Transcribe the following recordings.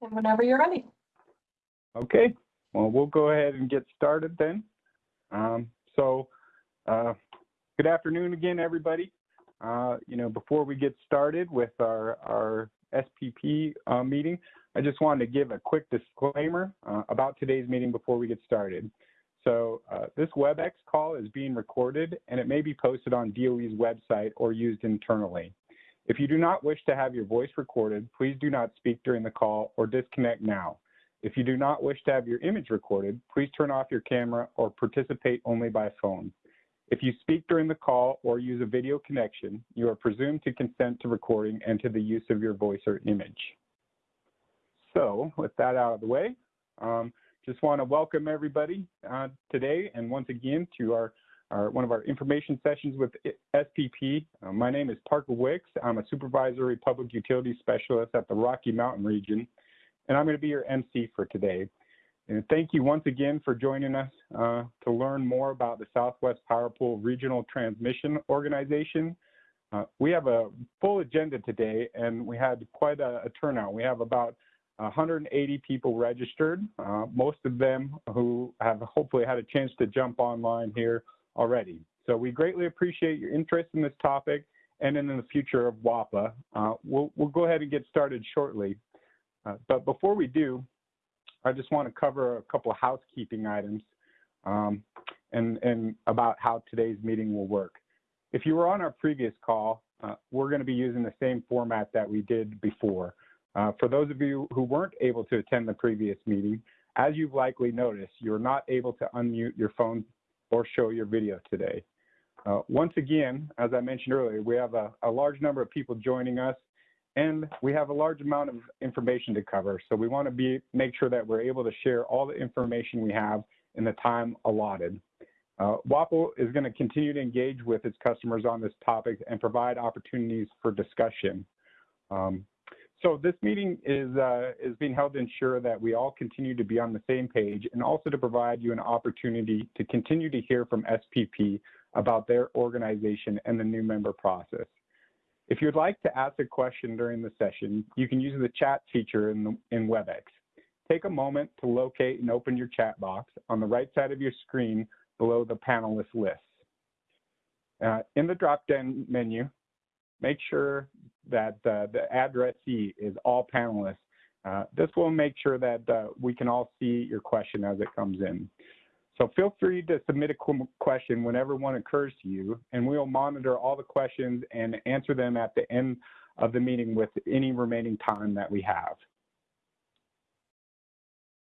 And whenever you're ready. Okay, well, we'll go ahead and get started then. Um, so, uh, good afternoon again, everybody. Uh, you know, before we get started with our, our SPP uh, meeting, I just wanted to give a quick disclaimer uh, about today's meeting before we get started. So uh, this WebEx call is being recorded and it may be posted on DOE's website or used internally. If you do not wish to have your voice recorded, please do not speak during the call or disconnect now. If you do not wish to have your image recorded, please turn off your camera or participate only by phone. If you speak during the call or use a video connection, you are presumed to consent to recording and to the use of your voice or image. So with that out of the way, um, just want to welcome everybody uh, today and once again to our our, one of our information sessions with SPP. Uh, my name is Parker Wicks. I'm a supervisory public utility specialist at the Rocky Mountain region, and I'm going to be your MC for today. And thank you once again for joining us uh, to learn more about the Southwest Power Pool Regional Transmission Organization. Uh, we have a full agenda today, and we had quite a, a turnout. We have about 180 people registered, uh, most of them who have hopefully had a chance to jump online here already. So we greatly appreciate your interest in this topic and in the future of WAPA. Uh, we'll, we'll go ahead and get started shortly. Uh, but before we do, I just want to cover a couple of housekeeping items um, and, and about how today's meeting will work. If you were on our previous call, uh, we're going to be using the same format that we did before. Uh, for those of you who weren't able to attend the previous meeting, as you've likely noticed, you're not able to unmute your phone or show your video today. Uh, once again, as I mentioned earlier, we have a, a, large number of people joining us and we have a large amount of information to cover. So we want to be make sure that we're able to share all the information we have in the time allotted. Uh, WAPA is going to continue to engage with its customers on this topic and provide opportunities for discussion. Um, so this meeting is, uh, is being held to ensure that we all continue to be on the same page and also to provide you an opportunity to continue to hear from SPP about their organization and the new member process. If you'd like to ask a question during the session, you can use the chat feature in, the, in WebEx. Take a moment to locate and open your chat box on the right side of your screen below the panelist list. Uh, in the drop-down menu, make sure that uh, the addressee is all panelists. Uh, this will make sure that uh, we can all see your question as it comes in. So feel free to submit a question whenever one occurs to you, and we'll monitor all the questions and answer them at the end of the meeting with any remaining time that we have.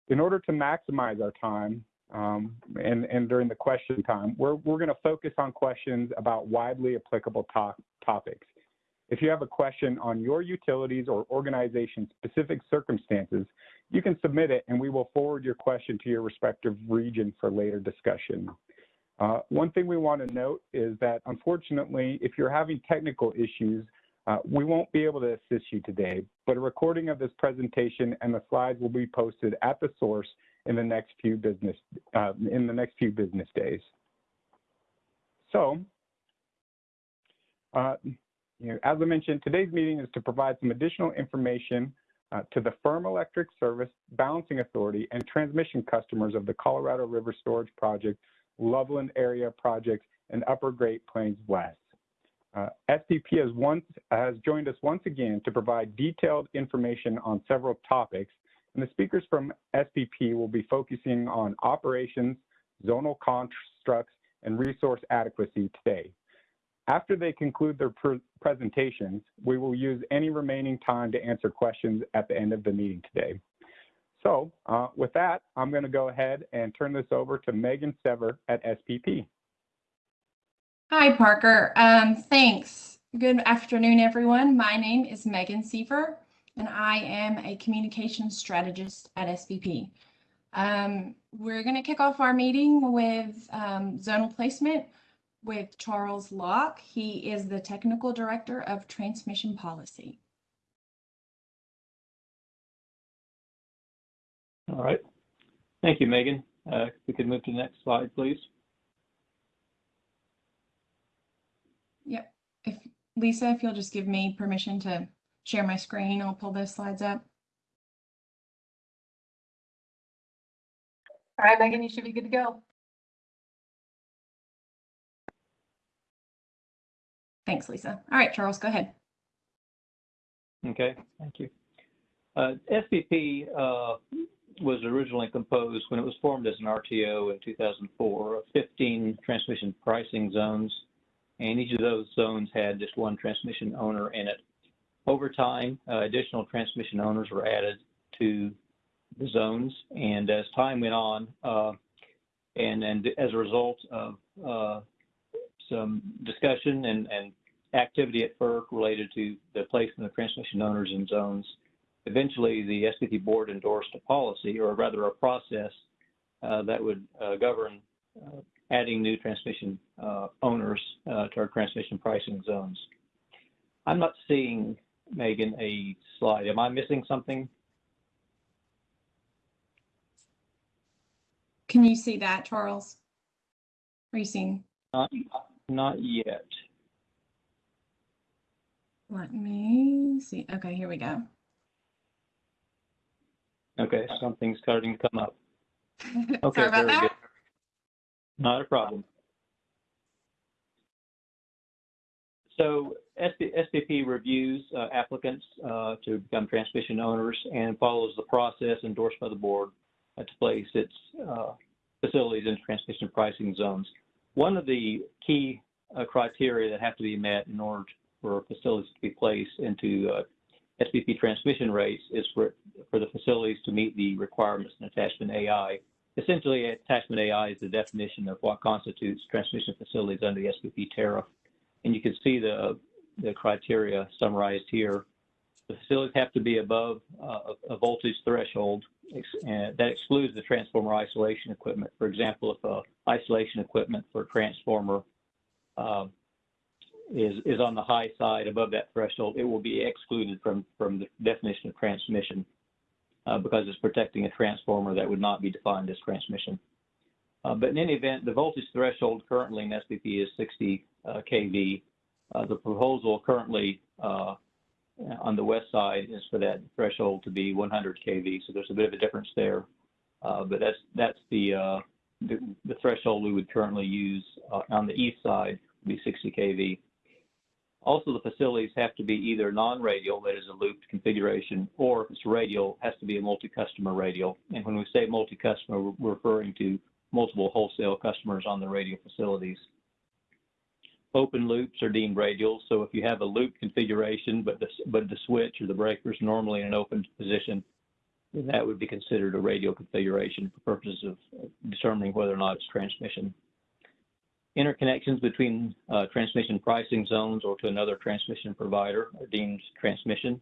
In order to maximize our time, um, and, and during the question time, we're, we're going to focus on questions about widely applicable to topics. If you have a question on your utilities or organization specific circumstances, you can submit it and we will forward your question to your respective region for later discussion. Uh, one thing we want to note is that unfortunately, if you're having technical issues, uh, we won't be able to assist you today, but a recording of this presentation and the slides will be posted at the source in the next few business uh, in the next few business days. So, uh, you know, as I mentioned, today's meeting is to provide some additional information uh, to the Firm Electric Service, Balancing Authority, and transmission customers of the Colorado River Storage Project, Loveland Area Project, and Upper Great Plains West. Uh, SPP has, once, has joined us once again to provide detailed information on several topics, and the speakers from SPP will be focusing on operations, zonal constructs, and resource adequacy today. After they conclude their pr presentations, we will use any remaining time to answer questions at the end of the meeting today. So uh, with that, I'm going to go ahead and turn this over to Megan Sever at SPP. Hi, Parker. Um, thanks. Good afternoon, everyone. My name is Megan Seaver, and I am a communications strategist at SPP. Um, we're going to kick off our meeting with um, zonal placement, with Charles Locke. He is the Technical Director of Transmission Policy. All right. Thank you, Megan. Uh, we could move to the next slide, please. Yep. If Lisa, if you'll just give me permission to share my screen. I'll pull those slides up. All right, Megan, you should be good to go. Thanks, Lisa. All right, Charles, go ahead. Okay, thank you. Uh, uh, was originally composed when it was formed as an RTO in 2004 of 15 transmission pricing zones, and each of those zones had just one transmission owner in it. Over time, uh, additional transmission owners were added to the zones, and as time went on, uh, and, and as a result of uh, some discussion and, and activity at FERC related to the placement of transmission owners in zones, eventually the SPP board endorsed a policy, or rather a process, uh, that would uh, govern uh, adding new transmission uh, owners uh, to our transmission pricing zones. I'm not seeing, Megan, a slide. Am I missing something? Can you see that, Charles? Are you seeing? Not, not yet. Let me see. Okay, here we go. Okay, something's starting to come up. Okay, Sorry about very that. good. Not a problem. So SPP reviews uh, applicants uh, to become transmission owners and follows the process endorsed by the board to place its uh, facilities in transmission pricing zones. One of the key uh, criteria that have to be met in order for facilities to be placed into uh, SPP transmission rates is for, for the facilities to meet the requirements in attachment AI. Essentially, attachment AI is the definition of what constitutes transmission facilities under the SPP tariff. And you can see the, the criteria summarized here. The facilities have to be above uh, a voltage threshold, and that excludes the transformer isolation equipment. For example, if uh, isolation equipment for a transformer um, is, is on the high side above that threshold, it will be excluded from, from the definition of transmission uh, because it's protecting a transformer that would not be defined as transmission. Uh, but in any event, the voltage threshold currently in SPP is 60 uh, kV. Uh, the proposal currently uh, on the west side is for that threshold to be 100 kV. So there's a bit of a difference there. Uh, but that's that's the, the, the threshold we would currently use on the east side would be 60 kV. Also, the facilities have to be either non-radial, that is a looped configuration, or if it's radial, has to be a multi-customer radial. And when we say multi-customer, we're referring to multiple wholesale customers on the radial facilities. Open loops are deemed radial, so if you have a loop configuration, but the, but the switch or the breaker is normally in an open position, that would be considered a radial configuration for purposes of determining whether or not it's transmission. Interconnections between uh, transmission pricing zones or to another transmission provider are deemed transmission.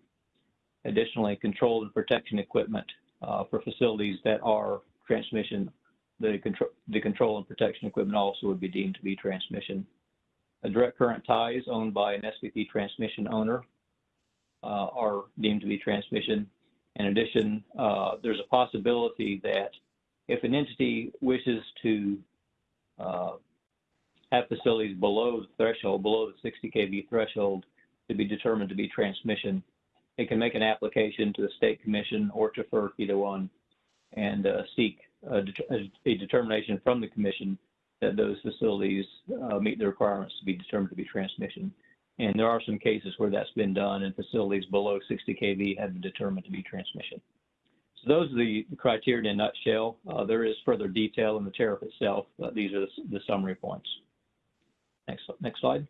Additionally, control and protection equipment uh, for facilities that are transmission, the control, the control and protection equipment also would be deemed to be transmission. Direct current ties owned by an SPP transmission owner uh, are deemed to be transmission. In addition, uh, there's a possibility that if an entity wishes to uh, have facilities below the threshold, below the 60 kV threshold to be determined to be transmission, it can make an application to the state commission or to FERC, either one, and uh, seek a, a determination from the commission that those facilities uh, meet the requirements to be determined to be transmission. And there are some cases where that's been done and facilities below 60 kV have been determined to be transmission. So those are the criteria in a nutshell. Uh, there is further detail in the tariff itself, but these are the, the summary points. Next, next slide.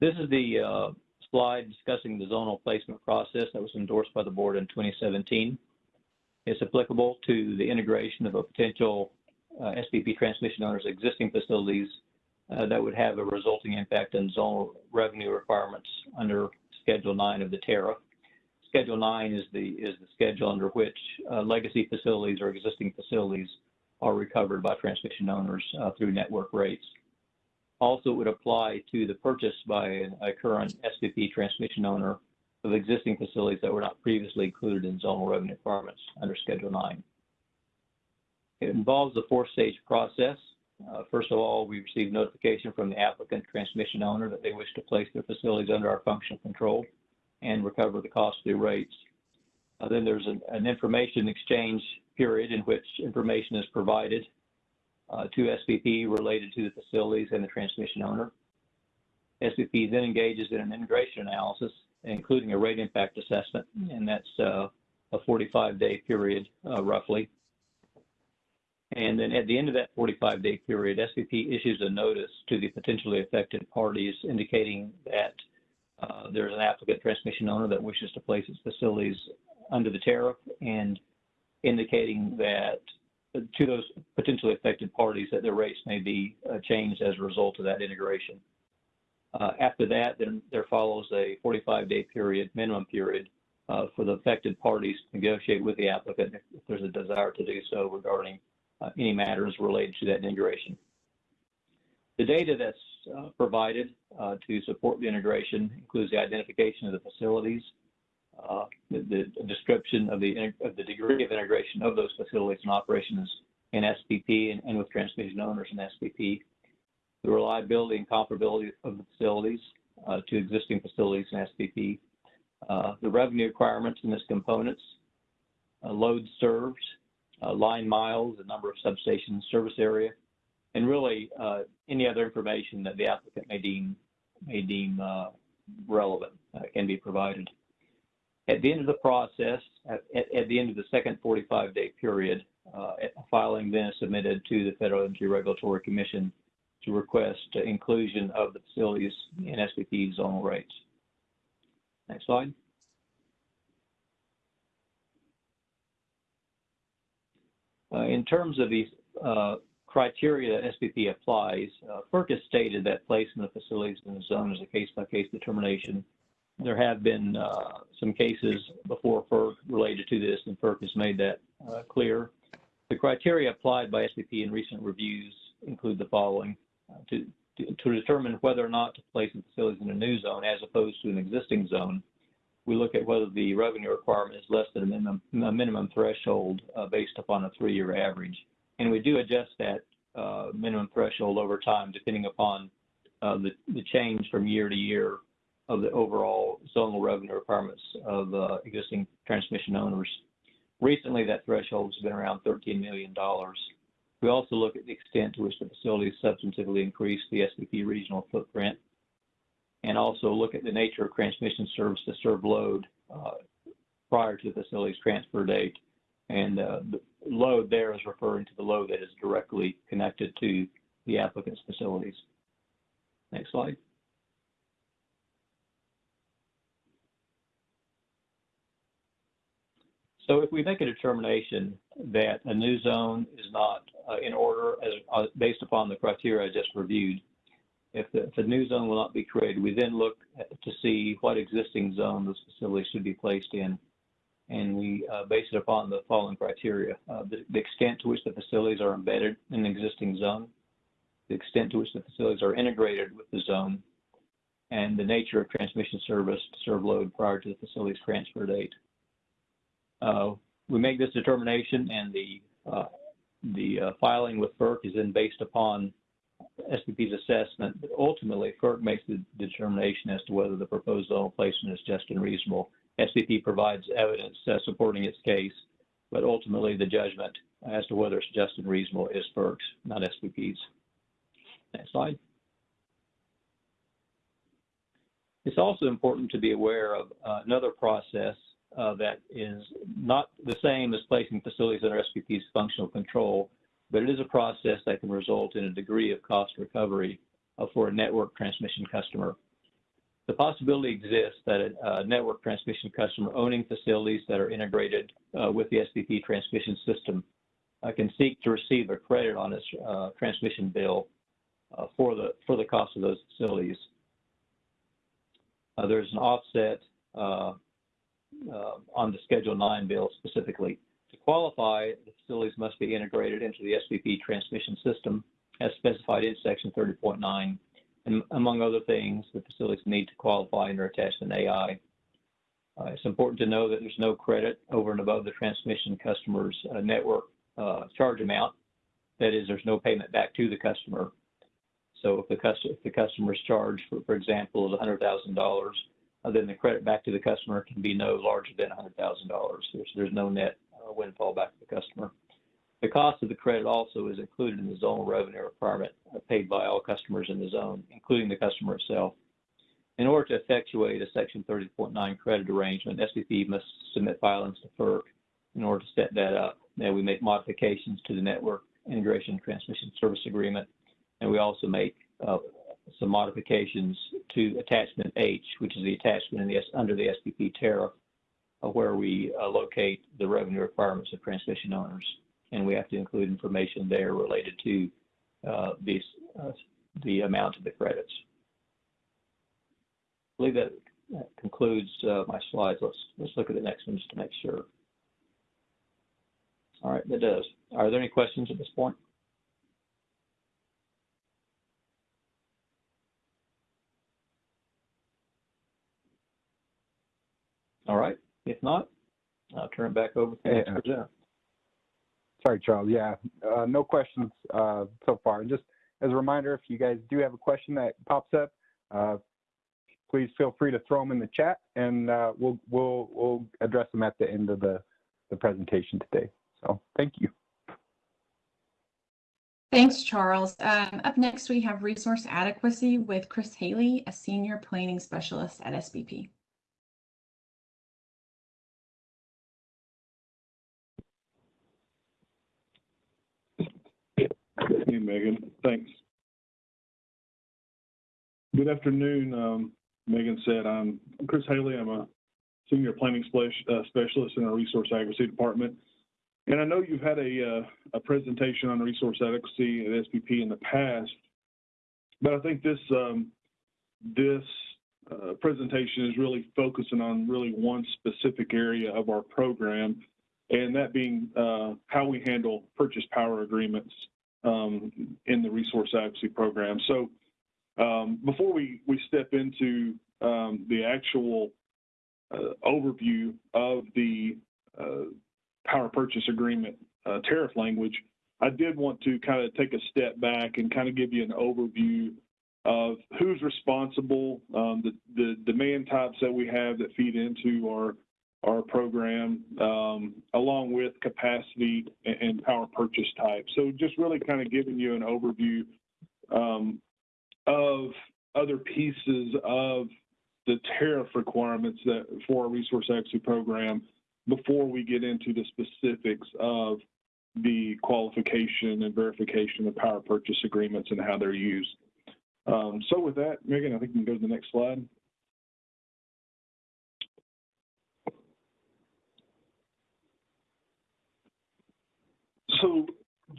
This is the uh, slide discussing the zonal placement process that was endorsed by the board in 2017. It's applicable to the integration of a potential uh, SPP transmission owner's existing facilities uh, that would have a resulting impact on zonal revenue requirements under Schedule 9 of the tariff. Schedule 9 is the is the schedule under which uh, legacy facilities or existing facilities are recovered by transmission owners uh, through network rates. Also, it would apply to the purchase by a current SPP transmission owner of existing facilities that were not previously included in zonal revenue requirements under Schedule 9. It involves a four-stage process. Uh, first of all, we receive notification from the applicant transmission owner that they wish to place their facilities under our functional control and recover the cost through rates. Uh, then there's an, an information exchange period in which information is provided uh, to SPP related to the facilities and the transmission owner. SPP then engages in an integration analysis, including a rate impact assessment, and that's uh, a 45-day period, uh, roughly. And then at the end of that 45-day period, SPP issues a notice to the potentially affected parties indicating that uh, there's an applicant transmission owner that wishes to place its facilities under the tariff and indicating that to those potentially affected parties that their rates may be uh, changed as a result of that integration. Uh, after that, then there follows a 45-day period, minimum period, uh, for the affected parties to negotiate with the applicant if, there's a desire to do so regarding uh, any matters related to that integration. The data that's uh, provided uh, to support the integration includes the identification of the facilities, uh, the, the, description of the, of the degree of integration of those facilities and operations in SPP and, and with transmission owners in SPP, the reliability and comparability of the facilities uh, to existing facilities in SPP, uh, the revenue requirements in this components, uh, loads served, uh, line miles, the number of substations, service area, and really uh, any other information that the applicant may deem may deem uh, relevant can be provided. At the end of the process, at, at the end of the second 45-day period, a filing then is submitted to the Federal Energy Regulatory Commission to request inclusion of the facilities in SPP zonal rates. Next slide. Uh, in terms of these uh, criteria that SPP applies, uh, FERC has stated that placement of facilities in the zone is a case-by-case -case determination. There have been uh, some cases before FERC related to this, and FERC has made that uh, clear. The criteria applied by SPP in recent reviews include the following. To, to, to determine whether or not to place the facilities in a new zone as opposed to an existing zone, we look at whether the revenue requirement is less than a minimum, a minimum threshold uh, based upon a three-year average. And we do adjust that uh, minimum threshold over time depending upon uh, the, the change from year to year of the overall zonal revenue requirements of uh, existing transmission owners. Recently, that threshold has been around $13 million. We also look at the extent to which the facility substantively increased the SPP regional footprint and also look at the nature of transmission service to serve load uh, prior to the facility's transfer date. And uh, the load there is referring to the load that is directly connected to the applicant's facilities. Next slide. So if we make a determination that a new zone is not in order as uh, based upon the criteria I just reviewed, if the, if the new zone will not be created, we then look to see what existing zone those facility should be placed in. And we uh, base it upon the following criteria. Uh, the, the, extent to which the facilities are embedded in the existing zone, the extent to which the facilities are integrated with the zone, and the nature of transmission service to serve load prior to the facility's transfer date. Uh, we make this determination and the, uh, the uh, filing with FERC is then based upon SPP's assessment, but ultimately FERC makes the determination as to whether the proposed placement is just and reasonable. SPP provides evidence uh, supporting its case, but ultimately the judgment as to whether it's just and reasonable is FERC's, not SPP's. Next slide. It's also important to be aware of uh, another process uh, that is not the same as placing facilities under SPP's functional control, but it is a process that can result in a degree of cost recovery uh, for a network transmission customer. The possibility exists that a, a, network transmission customer owning facilities that are integrated uh, with the SPP transmission system uh, can seek to receive a credit on its uh, transmission bill uh, for the for the cost of those facilities. Uh, there's an offset on the Schedule 9 bill specifically. To qualify, the facilities must be integrated into the SPP transmission system as specified in Section 30.9. And among other things, the facilities need to qualify attached an AI. Uh, it's important to know that there's no credit over and above the transmission customer's uh, network uh, charge amount. That is, there's no payment back to the customer. So if the, if the customer's charge, for, for example, is $100,000, uh, then the credit back to the customer can be no larger than $100,000. There's, there's no net uh, windfall back to the customer. The cost of the credit also is included in the zone revenue requirement uh, paid by all customers in the zone, including the customer itself. In order to effectuate a Section 30.9 credit arrangement, SPP must submit filings to FERC in order to set that up. Then we make modifications to the network integration transmission service agreement, and we also make uh, some modifications to attachment H, which is the attachment in the, under the SPP tariff, uh, where we uh, locate the revenue requirements of transmission owners. And we have to include information there related to uh, these, uh, the amount of the credits. I believe that that concludes uh, my slides. Let's, let's look at the next one just to make sure. All right, that does. Are there any questions at this point? All right, if not, I'll turn it back over to the next Yeah. presenter. Sorry, Charles. Yeah, uh, no questions uh, so far. And just as a reminder, if you guys do have a question that pops up, uh, please feel free to throw them in the chat, and uh, we'll we'll we'll address them at the end of the the presentation today. So thank you. Thanks, Charles. Um, up next, we have resource adequacy with Chris Haley, a senior planning specialist at SPP. Hey, Megan, thanks. Good afternoon. Um, Megan said, I'm Chris Haley. I'm a senior planning uh, specialist in our resource adequacy department. And I know you've had a, uh, a presentation on resource adequacy at SPP in the past, but I think this, um, this, uh, presentation is really focusing on really one specific area of our program, and that being, uh, how we handle purchase power agreements um, in the resource adequacy program. So um, before we, we step into um, the actual uh, overview of the uh, power purchase agreement uh, tariff language, I did want to kind of take a step back and kind of give you an overview of who's responsible, um, the, the demand types that we have that feed into our our program, um, along with capacity and, power purchase type. So just really kind of giving you an overview um, of other pieces of the tariff requirements that for our resource adequacy program before we get into the specifics of the qualification and verification of power purchase agreements and how they're used. Um, so with that, Megan, I think we can go to the next slide. So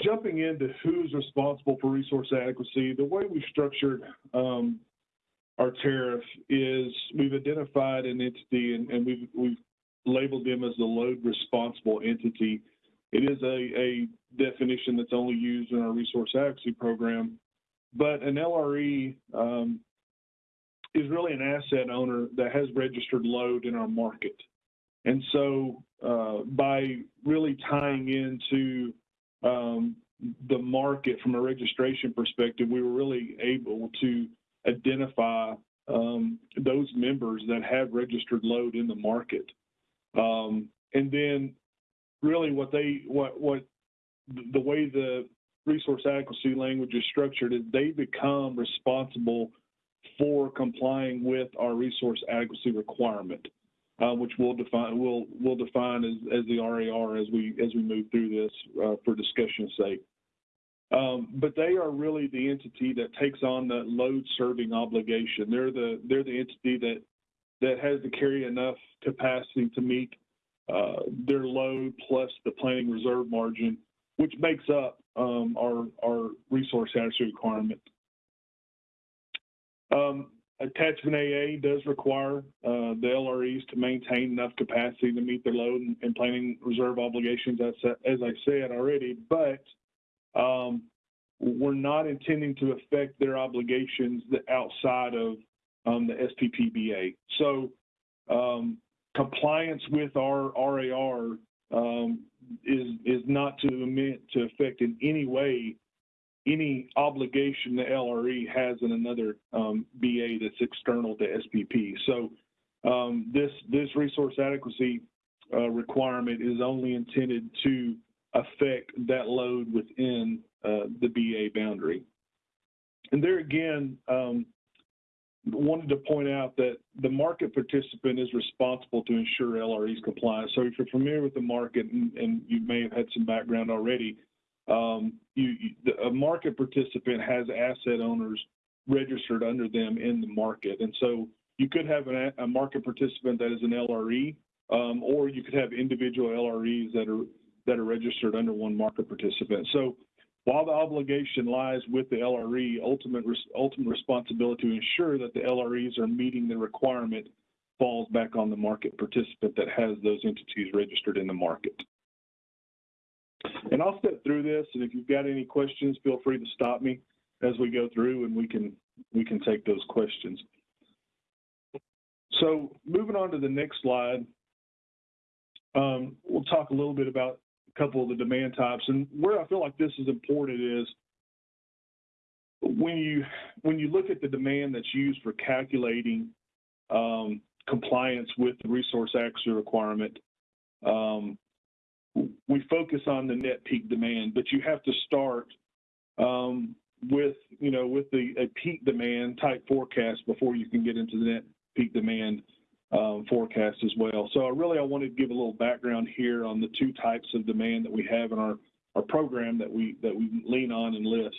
jumping into who's responsible for resource adequacy, the way we structured um, our tariff is we've identified an entity and, and, we've, we've labeled them as the load responsible entity. It is a, a definition that's only used in our resource adequacy program, but an LRE um, is really an asset owner that has registered load in our market. And so uh, by really tying into um, the market from a registration perspective, we were really able to identify um, those members that have registered load in the market. Um, and then really what they, what, what the way the resource adequacy language is structured is they become responsible for complying with our resource adequacy requirement uh, which we'll define we'll we'll define as, as the RAR as we as we move through this uh, for discussion's sake. Um, but they are really the entity that takes on the load serving obligation. They're the they're the entity that that has to carry enough capacity to meet uh, their load plus the planning reserve margin, which makes up um, our our resource adequacy requirement. Um, Attachment AA does require uh, the LREs to maintain enough capacity to meet their load and, planning reserve obligations, as, as I said already, but um, we're not intending to affect their obligations outside of um, the SPPBA. So um, compliance with our RAR um, is, is not to to affect in any way any obligation the LRE has in another um, BA that's external to SPP. So um, this, this resource adequacy uh, requirement is only intended to affect that load within uh, the BA boundary. And there again, um, wanted to point out that the market participant is responsible to ensure LRE's compliance. So if you're familiar with the market, and, and you may have had some background already, um, you, you, a market participant has asset owners registered under them in the market. And so you could have an, a market participant that is an LRE, um, or you could have individual LREs that are that are registered under one market participant. So while the obligation lies with the LRE, ultimate ultimate responsibility to ensure that the LREs are meeting the requirement falls back on the market participant that has those entities registered in the market. And I'll step through this, and if you've got any questions, feel free to stop me as we go through, and we can we can take those questions. So moving on to the next slide, um, we'll talk a little bit about a couple of the demand types. And where I feel like this is important is when you when you look at the demand that's used for calculating um, compliance with the resource Access requirement, um, we focus on the net peak demand, but you have to start um, with you know with the a peak demand type forecast before you can get into the net peak demand um, forecast as well. So I really I wanted to give a little background here on the two types of demand that we have in our, our program that we that we lean on and list.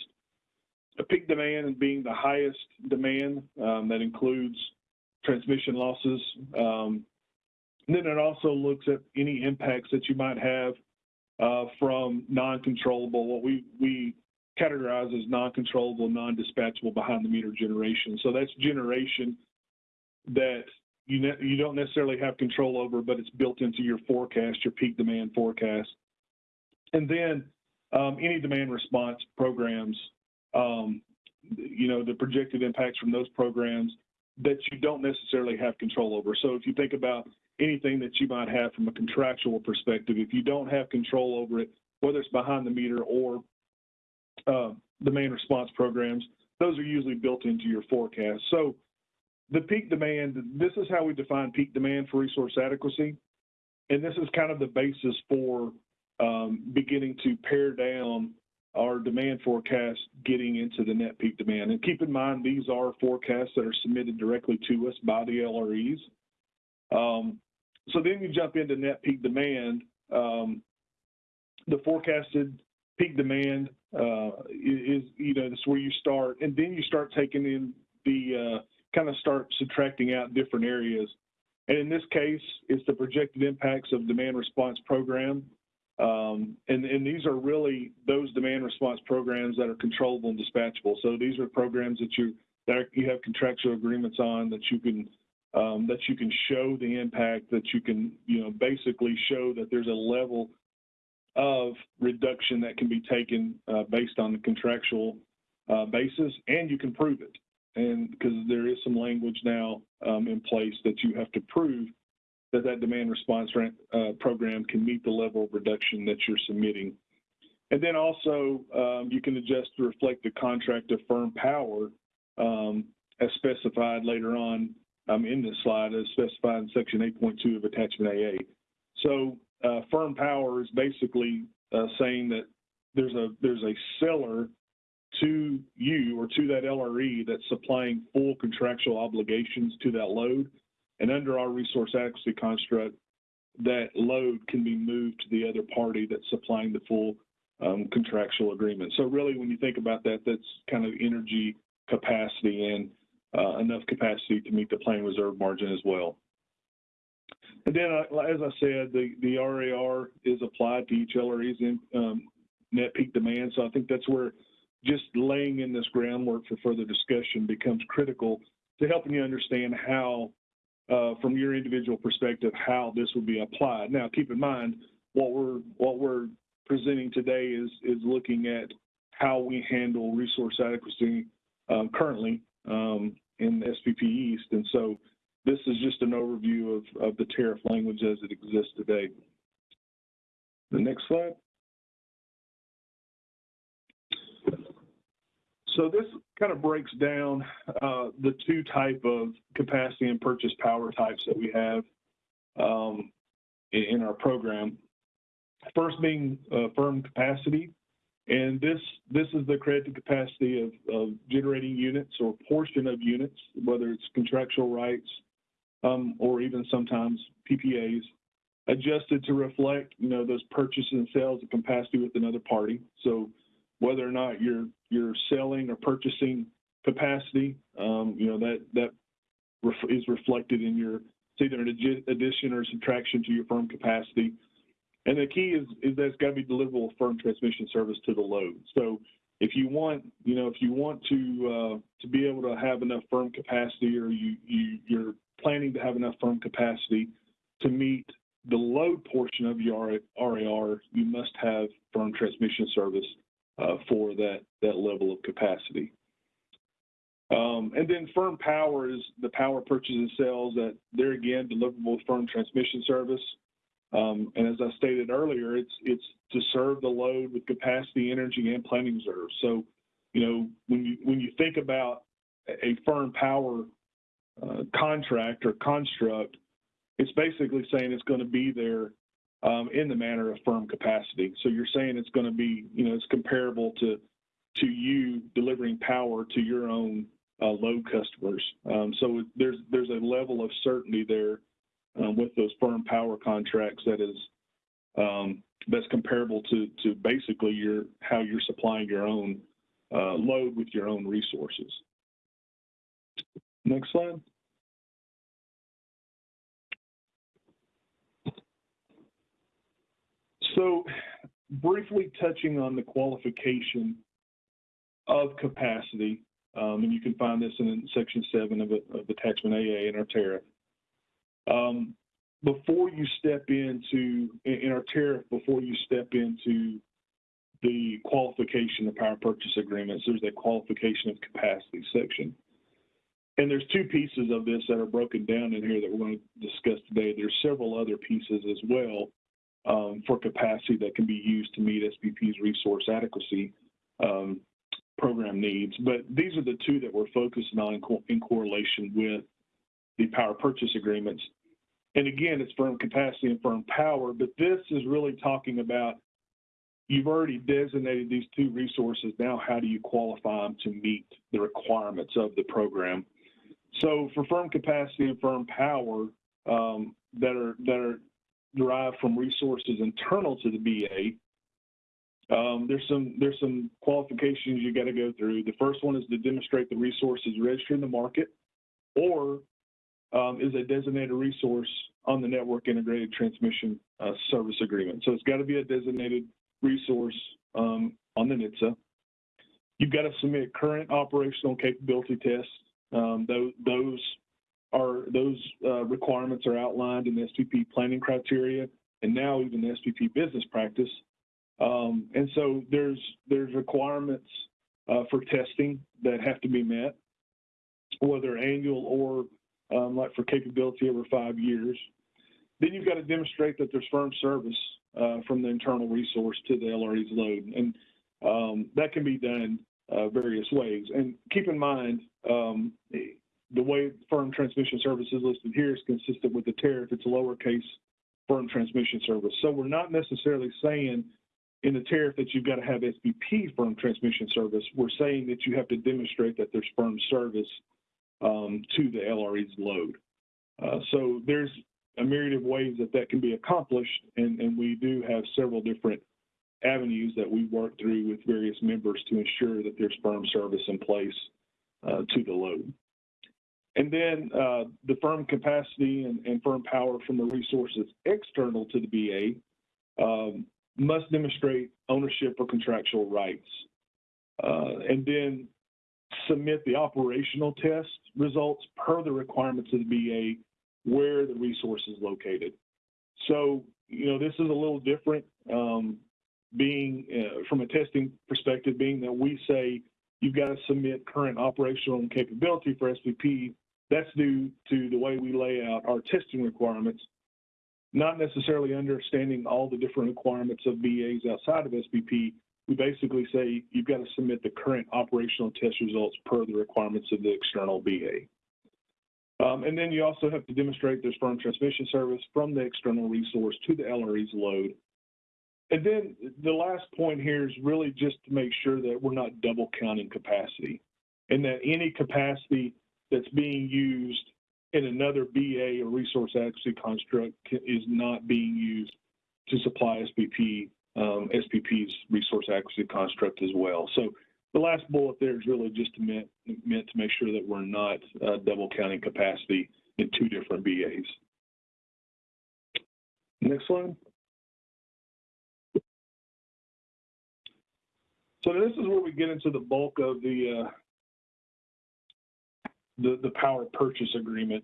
A peak demand being the highest demand um, that includes transmission losses. Um, and then it also looks at any impacts that you might have uh, from non-controllable, what we, we categorize as non-controllable, non-dispatchable behind the meter generation. So that's generation that you you don't necessarily have control over, but it's built into your forecast, your peak demand forecast. And then um, any demand response programs, um, you know, the projected impacts from those programs that you don't necessarily have control over. So if you think about anything that you might have from a contractual perspective, if you don't have control over it, whether it's behind the meter or uh, demand response programs, those are usually built into your forecast. So the peak demand, this is how we define peak demand for resource adequacy. And this is kind of the basis for um, beginning to pare down our demand forecast getting into the net peak demand. And keep in mind, these are forecasts that are submitted directly to us by the LREs. Um, so then you jump into net peak demand. Um, the forecasted peak demand uh, is, you know, that's where you start. And then you start taking in the, uh, kind of start subtracting out different areas. And in this case, it's the projected impacts of demand response program. Um, and, and these are really those demand response programs that are controllable and dispatchable. So these are programs that you that are, you have contractual agreements on that you can um, that you can show the impact that you can you know basically show that there's a level of reduction that can be taken uh, based on the contractual uh, basis, and you can prove it and because there is some language now um, in place that you have to prove that that demand response uh, program can meet the level of reduction that you're submitting. And then also um, you can adjust to reflect the contract of firm power um, as specified later on um, in this slide as specified in section 8.2 of attachment AA. So uh, firm power is basically uh, saying that there's a there's a seller to you or to that LRE that's supplying full contractual obligations to that load. And under our resource adequacy construct, that load can be moved to the other party that's supplying the full um, contractual agreement. So really, when you think about that, that's kind of energy capacity and uh, enough capacity to meet the plan reserve margin as well. And then, uh, as I said, the, the RAR is applied to each LRE's in, um, net peak demand. So I think that's where just laying in this groundwork for further discussion becomes critical to helping you understand how, uh, from your individual perspective, how this would be applied. Now, keep in mind what we're what we're presenting today is is looking at how we handle resource adequacy um, currently um, in SPP East, and so this is just an overview of, of the tariff language as it exists today. The next slide. So this kind of breaks down uh, the two type of capacity and purchase power types that we have um, in, in our program. First being uh, firm capacity, and this this is the credited capacity of, of generating units or portion of units, whether it's contractual rights um, or even sometimes PPAs, adjusted to reflect you know those purchases and sales of capacity with another party. So whether or not you're you're selling or purchasing capacity, um, you know that that ref- is reflected in your it's either an addi- addition or subtraction to your firm capacity. And the key is is that it's got to be deliverable firm transmission service to the load. So if you want, you know, if you want to uh, to be able to have enough firm capacity, or you, you you're planning to have enough firm capacity to meet the load portion of your RAR, you must have firm transmission service for that that level of capacity. Um, and then firm power is the power purchases and sales that they're again deliverable firm transmission service. Um, and as I stated earlier, it's it's to serve the load with capacity, energy, and planning reserves. So, you know, when you when you think about a firm power uh, contract or construct, it's basically saying it's going to be there um, in the manner of firm capacity. So you're saying it's going to be, you know, it's comparable to to you delivering power to your own uh, load customers. Um, so there's there's a level of certainty there um, with those firm power contracts that is um, that's comparable to to basically your how you're supplying your own uh, load with your own resources. Next slide. So briefly touching on the qualification of capacity, um, and you can find this in section seven of, of attachment AA in our tariff. Um, before you step into, in our tariff, before you step into the qualification of power purchase agreements, there's a qualification of capacity section. And there's two pieces of this that are broken down in here that we're going to discuss today. There's several other pieces as well um, for capacity that can be used to meet SPP's resource adequacy um, program needs. But these are the two that we're focusing on in, co in, correlation with the power purchase agreements. And again, it's firm capacity and firm power, but this is really talking about you've already designated these two resources. Now, how do you qualify them to meet the requirements of the program? So for firm capacity and firm power um, that are that are derived from resources internal to the BA, um, there's some there's some qualifications you got to go through. The first one is to demonstrate the resource is registered in the market, or um, is a designated resource on the network integrated transmission uh, service agreement. So it's got to be a designated resource um, on the NITSA. You've got to submit current operational capability tests. Um, those, those are those uh, requirements are outlined in the SPP planning criteria and now even the SPP business practice. Um, and so there's there's requirements uh, for testing that have to be met, whether annual or um, like for capability over five years. Then you've got to demonstrate that there's firm service uh, from the internal resource to the LRE's load, and um, that can be done uh, various ways. And keep in mind, um, the way firm transmission service is listed here is consistent with the tariff. It's a lowercase firm transmission service. So we're not necessarily saying in the tariff that you've got to have SPP firm transmission service. We're saying that you have to demonstrate that there's firm service um, to the LRE's load. Uh, so there's a myriad of ways that that can be accomplished, and, and we do have several different avenues that we work through with various members to ensure that there's firm service in place uh, to the load. And then uh, the firm capacity and, and, firm power from the resources external to the BA um, must demonstrate ownership or contractual rights. Uh, and then submit the operational test results per the requirements of the BA where the resource is located. So, you know, this is a little different um, being uh, from a testing perspective, being that we say you've got to submit current operational capability for SPP that's due to the way we lay out our testing requirements, not necessarily understanding all the different requirements of BAs outside of SPP, we basically say you've got to submit the current operational test results per the requirements of the external BA. Um, and then you also have to demonstrate there's firm transmission service from the external resource to the LRE's load. And then the last point here is really just to make sure that we're not double counting capacity and that any capacity that's being used in another BA or resource adequacy construct is not being used to supply SPP, um, SPP's resource adequacy construct as well. So the last bullet there is really just meant, meant to make sure that we're not uh, double counting capacity in two different BAs. Next slide. So this is where we get into the bulk of the uh, the, the power purchase agreement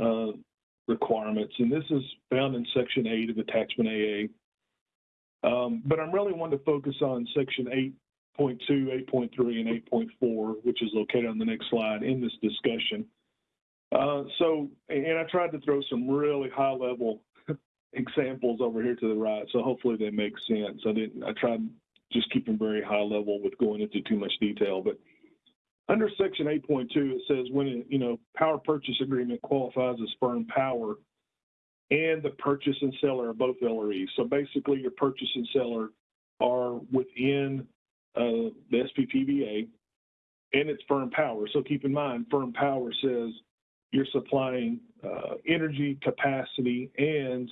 uh, requirements, and this is found in Section 8 of Attachment AA. Um, but I'm really wanting to focus on Section 8.2, 8.3, and 8.4, which is located on the next slide in this discussion. Uh, so, and I tried to throw some really high-level examples over here to the right, so hopefully they make sense. I didn't. I tried just keeping very high level with going into too much detail, but under section 8.2, it says when, you know, power purchase agreement qualifies as firm power and the purchase and seller are both LREs. So basically your purchase and seller are within uh, the SPPBA and it's firm power. So keep in mind, firm power says you're supplying uh, energy capacity and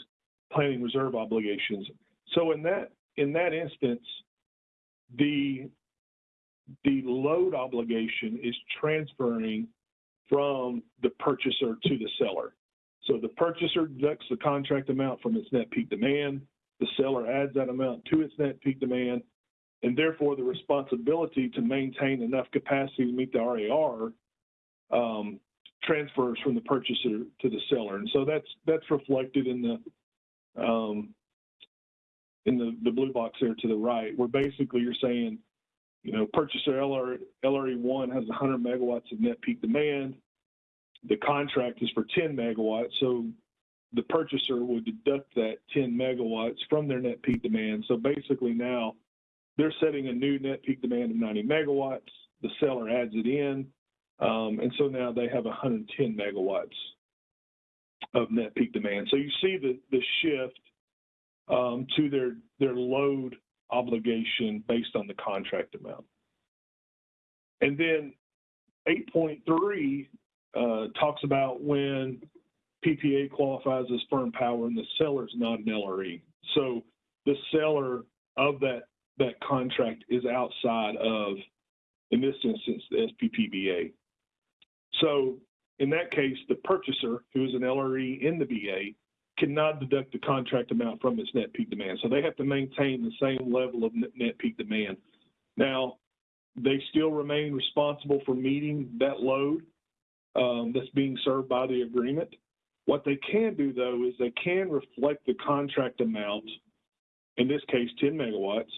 planning reserve obligations. So in that in that instance, the the load obligation is transferring from the purchaser to the seller. So the purchaser deducts the contract amount from its net peak demand. The seller adds that amount to its net peak demand, and therefore the responsibility to maintain enough capacity to meet the RAR um, transfers from the purchaser to the seller. And so that's that's reflected in the um, in the, the blue box there to the right, where basically you're saying you know, purchaser LR, LRE1 has 100 megawatts of net peak demand. The contract is for 10 megawatts, so the purchaser would deduct that 10 megawatts from their net peak demand. So basically now they're setting a new net peak demand of 90 megawatts. The seller adds it in, um, and so now they have 110 megawatts of net peak demand. So you see the the shift um, to their their load obligation based on the contract amount. And then 8.3 uh, talks about when PPA qualifies as firm power and the seller is not an LRE. So the seller of that that contract is outside of, in this instance, the SPPBA. So in that case, the purchaser, who is an LRE in the BA, cannot deduct the contract amount from its net peak demand. So they have to maintain the same level of net peak demand. Now, they still remain responsible for meeting that load um, that's being served by the agreement. What they can do, though, is they can reflect the contract amount, in this case, 10 megawatts,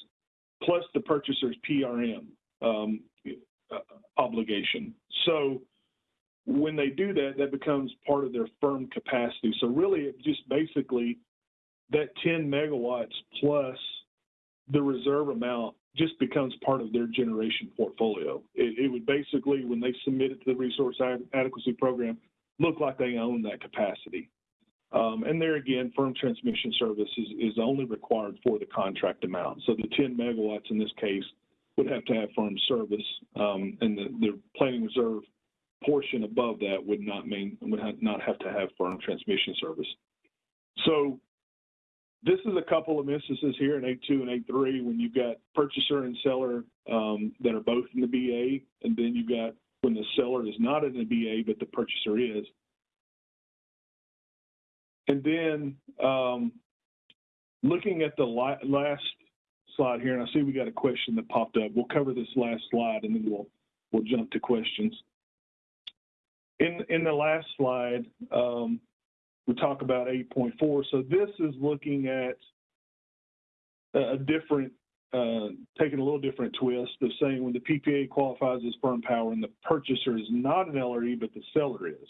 plus the purchaser's PRM um, uh, obligation. So when they do that, that becomes part of their firm capacity. So really, it just basically that 10 megawatts plus the reserve amount just becomes part of their generation portfolio. It, it would basically, when they submit it to the resource adequacy program, look like they own that capacity. Um, and there again, firm transmission service is, is only required for the contract amount. So the 10 megawatts in this case would have to have firm service, um, and the, the planning reserve portion above that would not mean would have, not have to have firm transmission service. So this is a couple of instances here in A2 and A3 when you've got purchaser and seller um, that are both in the BA, and then you've got when the seller is not in the BA but the purchaser is. And then um, looking at the last slide here, and I see we got a question that popped up. We'll cover this last slide and then we'll we'll jump to questions. In, the last slide, um, we talk about 8.4. So this is looking at a different, uh, taking a little different twist of saying when the PPA qualifies as firm power and the purchaser is not an LRE, but the seller is.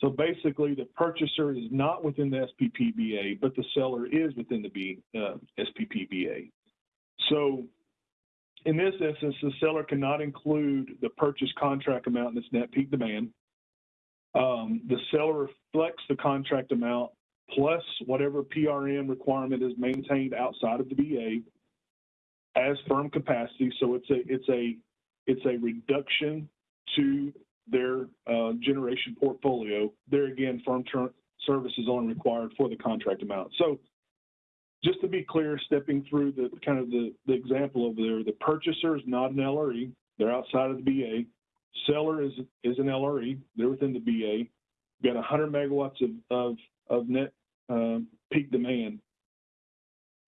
So basically, the purchaser is not within the SPPBA, but the seller is within the uh, SPPBA. So in this instance, the seller cannot include the purchase contract amount in its net peak demand. Um, the seller reflects the contract amount plus whatever PRM requirement is maintained outside of the BA as firm capacity. So it's a it's a it's a reduction to their uh, generation portfolio. There again, firm ter- service is only required for the contract amount. So just to be clear, stepping through the kind of the, the example over there, the purchaser is not an LRE. They're outside of the BA. Seller is is an LRE. They're within the BA. We've got 100 megawatts of of, of net uh, peak demand.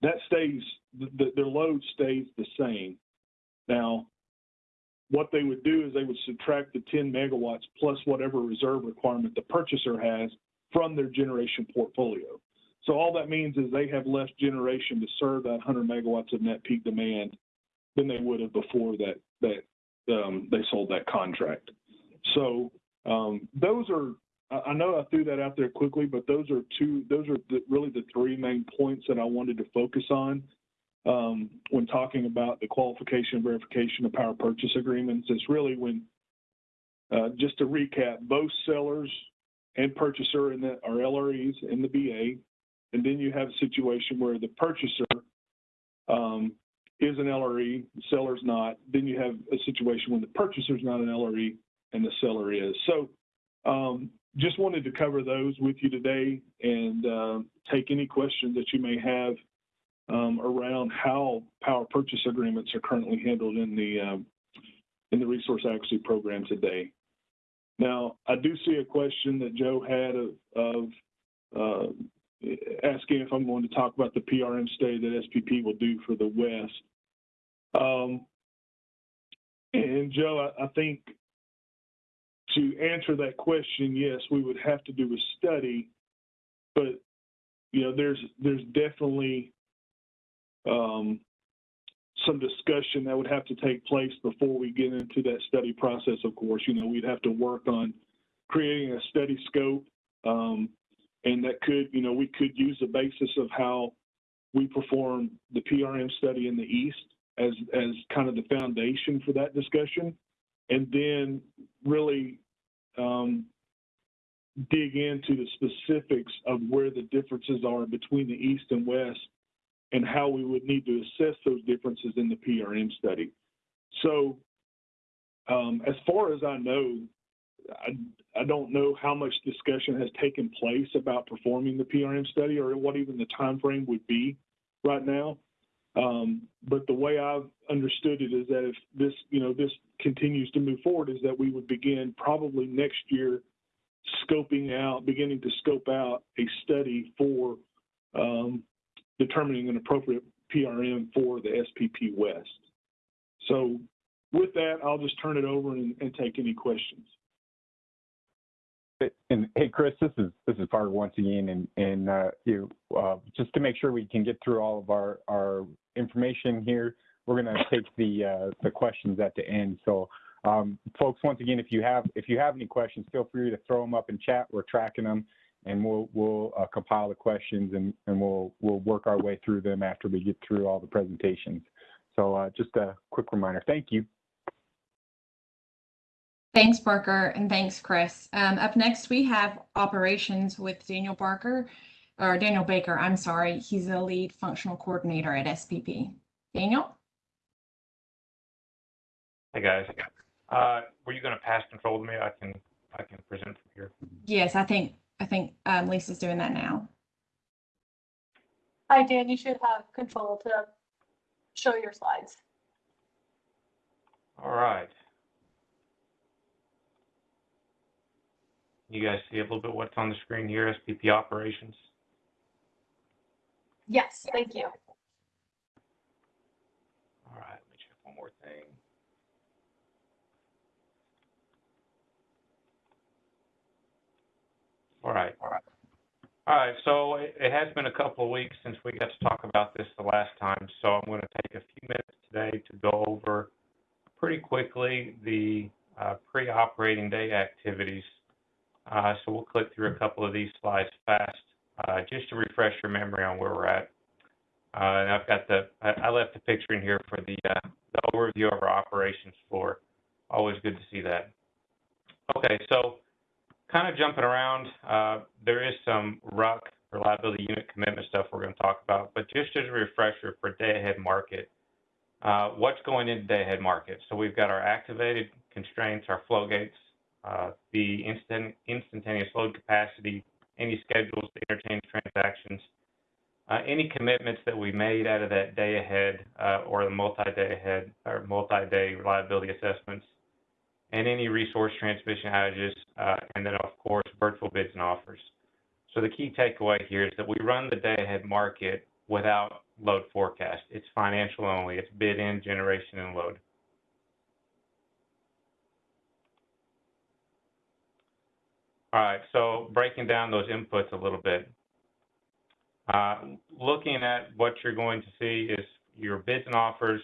That stays the, their load stays the same. Now, what they would do is they would subtract the 10 megawatts plus whatever reserve requirement the purchaser has from their generation portfolio. So all that means is they have less generation to serve that 100 megawatts of net peak demand than they would have before that that um, they sold that contract. So um, those are I know I threw that out there quickly, but those are two those are the, really the three main points that I wanted to focus on um, when talking about the qualification and verification of power purchase agreements. It's really when uh, just to recap, both sellers and purchaser in the, are LREs in the BA and then you have a situation where the purchaser um, is an LRE, the seller's not. Then you have a situation when the purchaser's not an LRE and the seller is. So um, just wanted to cover those with you today and uh, take any questions that you may have um, around how power purchase agreements are currently handled in the um, in the resource adequacy program today. Now, I do see a question that Joe had of, of uh, asking if I'm going to talk about the PRM study that SPP will do for the West. Um, and Joe, I, I, think to answer that question, yes, we would have to do a study, but you know, there's there's definitely um, some discussion that would have to take place before we get into that study process. Of course, you know, we'd have to work on creating a study scope. Um, and that could, you know, we could use the basis of how we perform the PRM study in the East as as kind of the foundation for that discussion, and then really um, dig into the specifics of where the differences are between the East and West, and how we would need to assess those differences in the PRM study. So, um, as far as I know, I, I don't know how much discussion has taken place about performing the PRM study or what even the time frame would be right now. Um, but the way I've understood it is that if this, you know, this continues to move forward, is that we would begin probably next year scoping out, beginning to scope out a study for um, determining an appropriate PRM for the SPP West. So with that, I'll just turn it over and, and take any questions. And hey, Chris, this is this is Parker once again, and and uh, you uh, just to make sure we can get through all of our our information here, we're going to take the uh, the questions at the end. So, um, folks, once again, if you have if you have any questions, feel free to throw them up in chat. We're tracking them, and we'll we'll uh, compile the questions and and we'll we'll work our way through them after we get through all the presentations. So, uh, just a quick reminder. Thank you. Thanks, Parker, and thanks, Chris. Um, up next, we have operations with Daniel Barker, or Daniel Baker, I'm sorry. He's the lead functional coordinator at SPP. Daniel? Hey, guys. Uh, were you going to pass control to me? I can I can present from here. Yes, I think I think um, Lisa's doing that now. Hi, Dan. You should have control to show your slides. All right. You guys see a little bit what's on the screen here, SPP operations? Yes, thank you. All right, let me check one more thing. All right. All right. All right, so it, it has been a couple of weeks since we got to talk about this the last time, so I'm going to take a few minutes today to go over pretty quickly the uh, pre-operating day activities so we'll click through a couple of these slides fast, uh, just to refresh your memory on where we're at. Uh, and I've got the, I, left the picture in here for the, uh, the overview of our operations floor. Always good to see that. Okay, so kind of jumping around, uh, there is some RUC, reliability unit commitment stuff we're going to talk about, but just as a refresher for day ahead market, uh, what's going into day ahead market? So we've got our activated constraints, our flow gates, uh, the instant, instantaneous load capacity, any schedules, the interchange transactions, uh, any commitments that we made out of that day ahead uh, or the multi-day ahead or multi-day reliability assessments, and any resource transmission outages, uh, and then of course virtual bids and offers. So the key takeaway here is that we run the day ahead market without load forecast. It's financial only. It's bid in, generation, and load. All right, so breaking down those inputs a little bit. Uh, looking at what you're going to see is your bids and offers,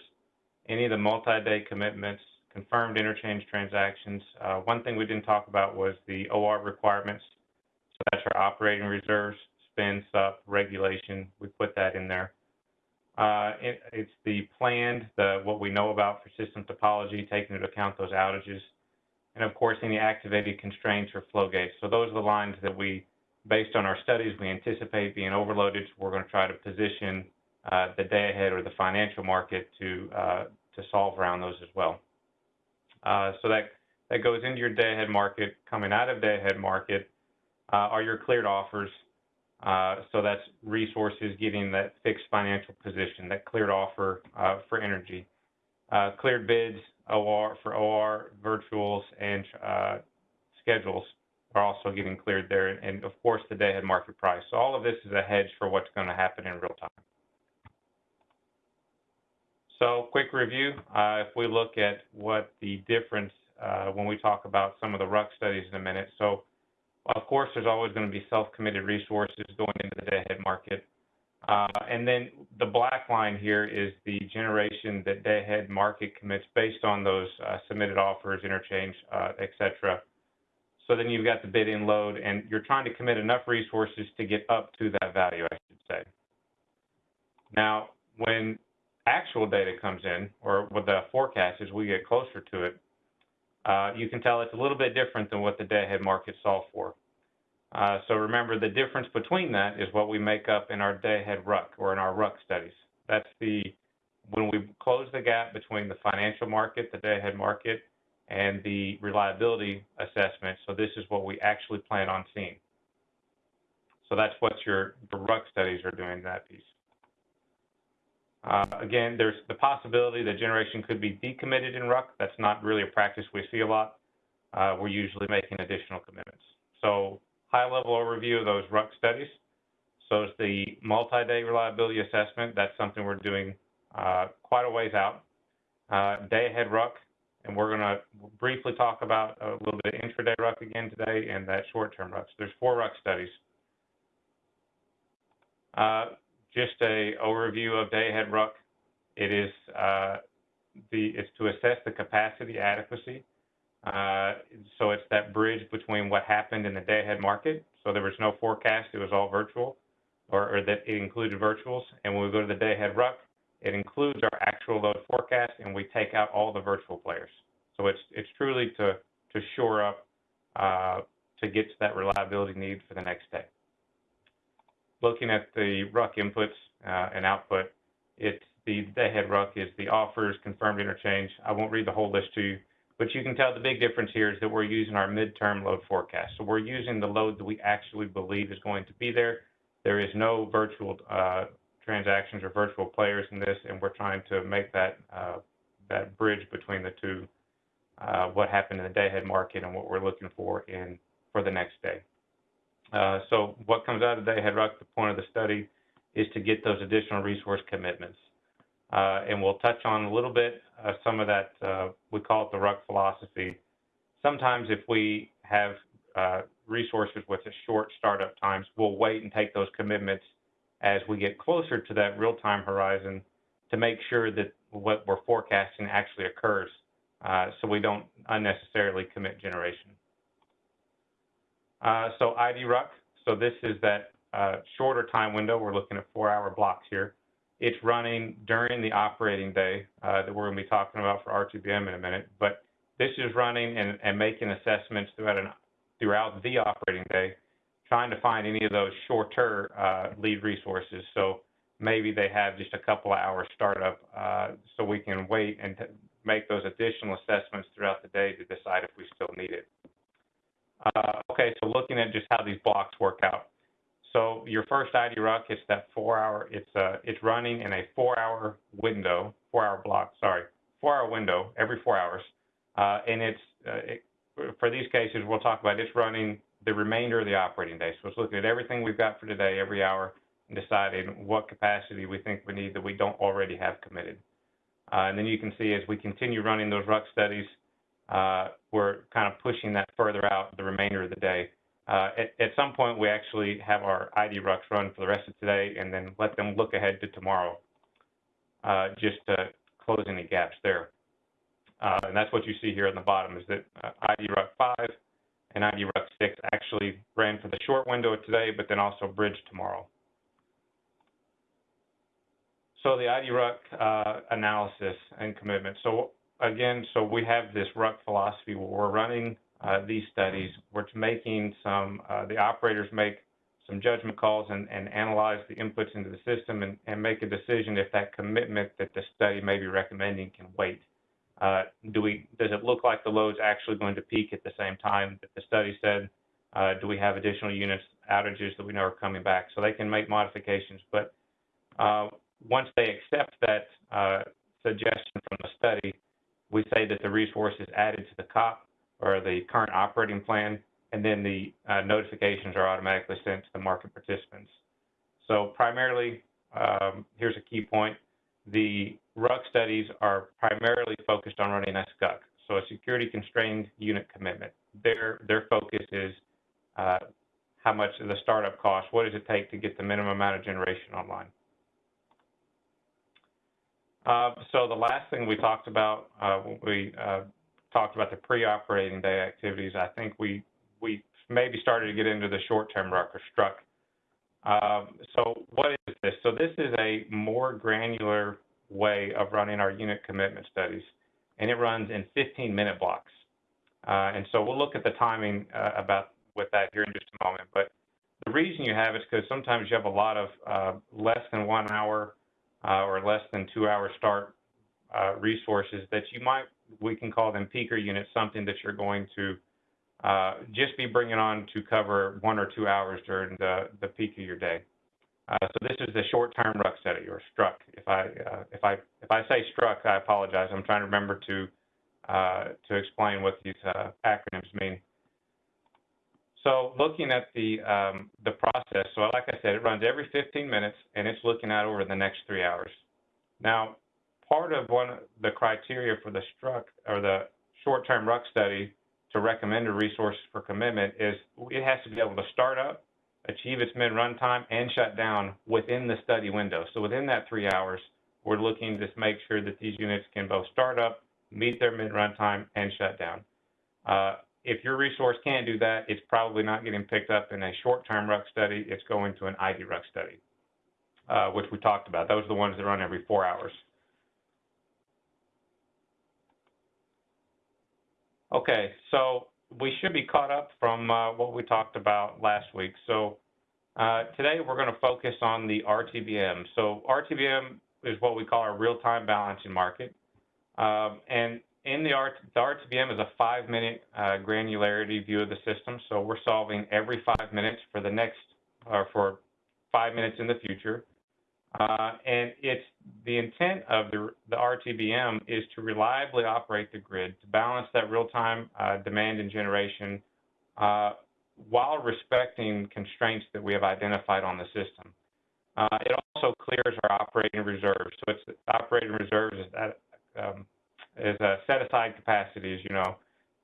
any of the multi-day commitments, confirmed interchange transactions. Uh, one thing we didn't talk about was the OR requirements. So that's our operating reserves, spend, sup, regulation. We put that in there. Uh, it, it's the planned, the what we know about for system topology, taking into account those outages, and of course any activated constraints or flow gates. So those are the lines that we, based on our studies, we anticipate being overloaded. So we're going to try to position uh, the day ahead or the financial market to uh, to solve around those as well. Uh, so that that goes into your day ahead market. Coming out of day ahead market uh, are your cleared offers uh, so that's resources getting that fixed financial position, that cleared offer uh, for energy. Cleared bids, OR for OR, virtuals, and uh, schedules are also getting cleared there. And of course, the day ahead market price. So all of this is a hedge for what's going to happen in real time. So quick review, uh, if we look at what the difference when we talk about some of the RUC studies in a minute. So of course, there's always going to be self-committed resources going into the day-ahead market. Uh, and then the black line here is the generation that day-ahead market commits based on those uh, submitted offers, interchange, uh, et cetera. So then you've got the bid-in load, and you're trying to commit enough resources to get up to that value, I should say. Now, when actual data comes in, or with the forecast as we get closer to it, uh, you can tell it's a little bit different than what the day-ahead market solved for. Uh, so remember, the difference between that is what we make up in our day-ahead RUC or in our RUC studies. That's the when we close the gap between the financial market, the day-ahead market, and the reliability assessment. So this is what we actually plan on seeing. So that's what your the RUC studies are doing that piece. Uh, again, there's the possibility that generation could be decommitted in RUC. That's not really a practice we see a lot. Uh, we're usually making additional commitments. So high-level overview of those RUC studies. So it's the multi-day reliability assessment. That's something we're doing uh, quite a ways out. Uh, day-ahead RUC, and we're going to briefly talk about a little bit of intraday RUC again today and that short-term RUC. So there's four RUC studies. Uh, just a overview of day ahead RUC. It is uh, the it's to assess the capacity adequacy. So it's that bridge between what happened in the day ahead market. So there was no forecast; it was all virtual, or, or that it included virtuals. And when we go to the day ahead RUC, it includes our actual load forecast, and we take out all the virtual players. So it's it's truly to to shore up uh, to get to that reliability need for the next day looking at the RUC inputs uh, and output, it's the day-ahead RUC is the offers, confirmed interchange. I won't read the whole list to you, but you can tell the big difference here is that we're using our midterm load forecast. So we're using the load that we actually believe is going to be there. There is no virtual uh, transactions or virtual players in this, and we're trying to make that uh, that bridge between the two, uh, what happened in the day-ahead market and what we're looking for in for the next day. Uh, so what comes out of the day ahead RUC, the point of the study, is to get those additional resource commitments. Uh, and we'll touch on a little bit uh, some of that, uh, we call it the RUC philosophy. Sometimes if we have uh, resources with a short startup times, we'll wait and take those commitments as we get closer to that real-time horizon to make sure that what we're forecasting actually occurs so we don't unnecessarily commit generation. Uh, so ID RUC, so this is that uh, shorter time window. We're looking at four-hour blocks here. It's running during the operating day uh, that we're going to be talking about for RTBM in a minute. But this is running and, and making assessments throughout, an, throughout the operating day, trying to find any of those shorter uh, lead resources. So maybe they have just a couple of hours startup uh, so we can wait and make those additional assessments throughout the day to decide if we still need it. Uh, okay, so looking at just how these blocks work out. So your first IDRUC, it's that four hour, it's uh, it's running in a four hour window, four hour block, sorry, four hour window every four hours. Uh, and it's, uh, it, for these cases, we'll talk about it's running the remainder of the operating day. So it's looking at everything we've got for today, every hour, and deciding what capacity we think we need that we don't already have committed. Uh, and then you can see as we continue running those RUC studies, uh, we're kind of pushing that further out the remainder of the day. Uh, at, at, some point, we actually have our ID RUCs run for the rest of today and then let them look ahead to tomorrow, uh, just to close any gaps there. Uh, and that's what you see here on the bottom is that uh, ID RUC 5 and ID RUC 6 actually ran for the short window of today, but then also bridge tomorrow. So the ID RUC uh, analysis and commitment. So again, so we have this RUC philosophy where we're running these studies. We're making some, uh, the operators make some judgment calls and, and analyze the inputs into the system and, and, make a decision if that commitment that the study may be recommending can wait. Uh, do we, does it look like the load's actually going to peak at the same time that the study said? Uh, do we have additional units outages that we know are coming back? So they can make modifications, but uh, once they accept that uh, suggestion from the study, we say that the resource is added to the COP or the current operating plan, and then the uh, notifications are automatically sent to the market participants. So primarily, um, here's a key point. The RUC studies are primarily focused on running a SCUC, so a security constrained unit commitment. Their, their focus is uh, how much of the startup cost, what does it take to get the minimum amount of generation online. Uh, so the last thing we talked about uh, when we uh, talked about the pre-operating day activities, I think we we maybe started to get into the short-term RUC or STRUC. Um, so what is this? So this is a more granular way of running our unit commitment studies, and it runs in 15-minute blocks. Uh, and so we'll look at the timing uh, about with that here in just a moment. But the reason you have it is because sometimes you have a lot of uh, less than one hour uh, or less than two hour start uh, resources that you might we can call them peaker units, something that you're going to uh, just be bringing on to cover one or two hours during the, the peak of your day. Uh, so this is the short-term RUC study or STRUC. If I uh, if I if I say STRUC, I apologize. I'm trying to remember to uh, to explain what these uh, acronyms mean. So looking at the um, the process, so like I said, it runs every 15 minutes, and it's looking out over the next three hours. Now, part of one of the criteria for the STRUC or the short-term RUC study to recommend a resource for commitment is it has to be able to start up, achieve its min-run time, and shut down within the study window. So within that three hours, we're looking to make sure that these units can both start up, meet their min-run time, and shut down. Uh, if your resource can't do that, it's probably not getting picked up in a short-term RUC study. It's going to an ID RUC study, uh, which we talked about. Those are the ones that run every four hours. Okay, so we should be caught up from uh, what we talked about last week. So uh, today we're going to focus on the RTBM. So RTBM is what we call our real-time balancing market. Um, and in the, R the RTBM is a five-minute uh, granularity view of the system. So we're solving every five minutes for the next, or for five minutes in the future. Uh, and it's the intent of the, the RTBM is to reliably operate the grid to balance that real-time uh, demand and generation uh, while respecting constraints that we have identified on the system. Uh, it also clears our operating reserves. So it's operating reserves is, that, um, is a set-aside capacity, as you know,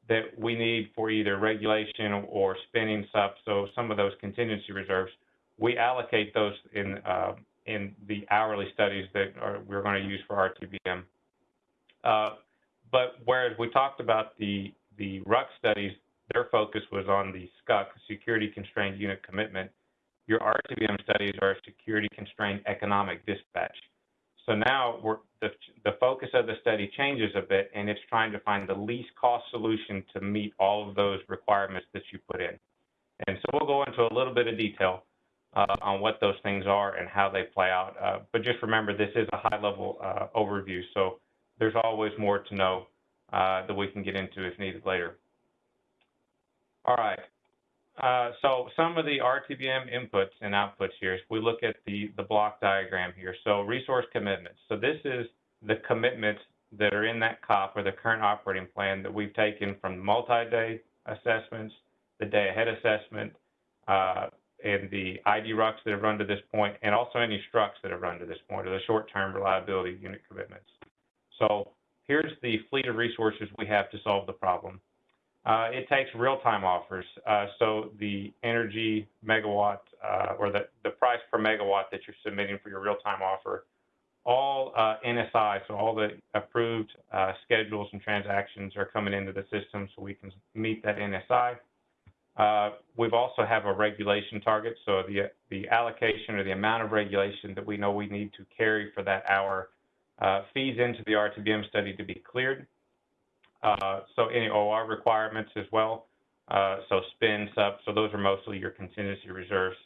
that we need for either regulation or spinning stuff. So some of those contingency reserves, we allocate those in uh, in the hourly studies that are, we're going to use for RTBM. Uh, but whereas we talked about the, the RUC studies, their focus was on the SCUC, Security Constrained Unit Commitment. Your RTBM studies are a Security Constrained Economic Dispatch. So now the, the focus of the study changes a bit, and it's trying to find the least cost solution to meet all of those requirements that you put in. And so we'll go into a little bit of detail uh, on what those things are and how they play out. Uh, but just remember, this is a high-level uh, overview, so there's always more to know uh, that we can get into if needed later. All right. Uh, so some of the RTBM inputs and outputs here, if we look at the, the block diagram here. So resource commitments. So this is the commitments that are in that COP or the current operating plan that we've taken from multi-day assessments, the day ahead assessment, uh, and the ID RUCs that have run to this point, and also any STRUCs that have run to this point, or the short-term reliability unit commitments. So here's the fleet of resources we have to solve the problem. Uh, it takes real-time offers. Uh, so the energy megawatt uh, or the, the price per megawatt that you're submitting for your real-time offer, all uh, NSI, so all the approved uh, schedules and transactions are coming into the system so we can meet that NSI. Uh, we've also have a regulation target, so the the allocation or the amount of regulation that we know we need to carry for that hour feeds into the RTBM study to be cleared. Uh, so any OR requirements as well. Uh, so spin, sub, so those are mostly your contingency reserves.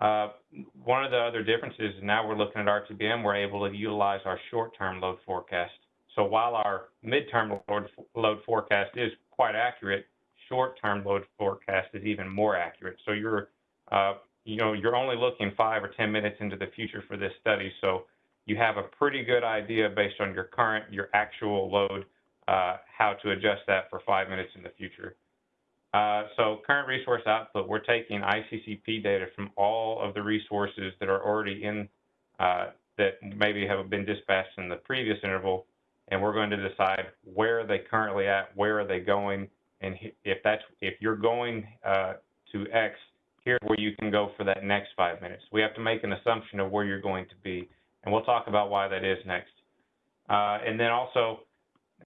Uh, one of the other differences now we're looking at RTBM, we're able to utilize our short-term load forecast. So while our midterm load, load forecast is quite accurate, short-term load forecast is even more accurate. So you're, uh, you know, you're only looking five or 10 minutes into the future for this study. So you have a pretty good idea based on your current, your actual load uh, how to adjust that for five minutes in the future. Uh, so current resource output, we're taking ICCP data from all of the resources that are already in, uh, that maybe have been dispatched in the previous interval, and we're going to decide where are they currently at, where are they going, and if that's, if you're going uh, to X, here's where you can go for that next five minutes. We have to make an assumption of where you're going to be, and we'll talk about why that is next. Uh, and then also,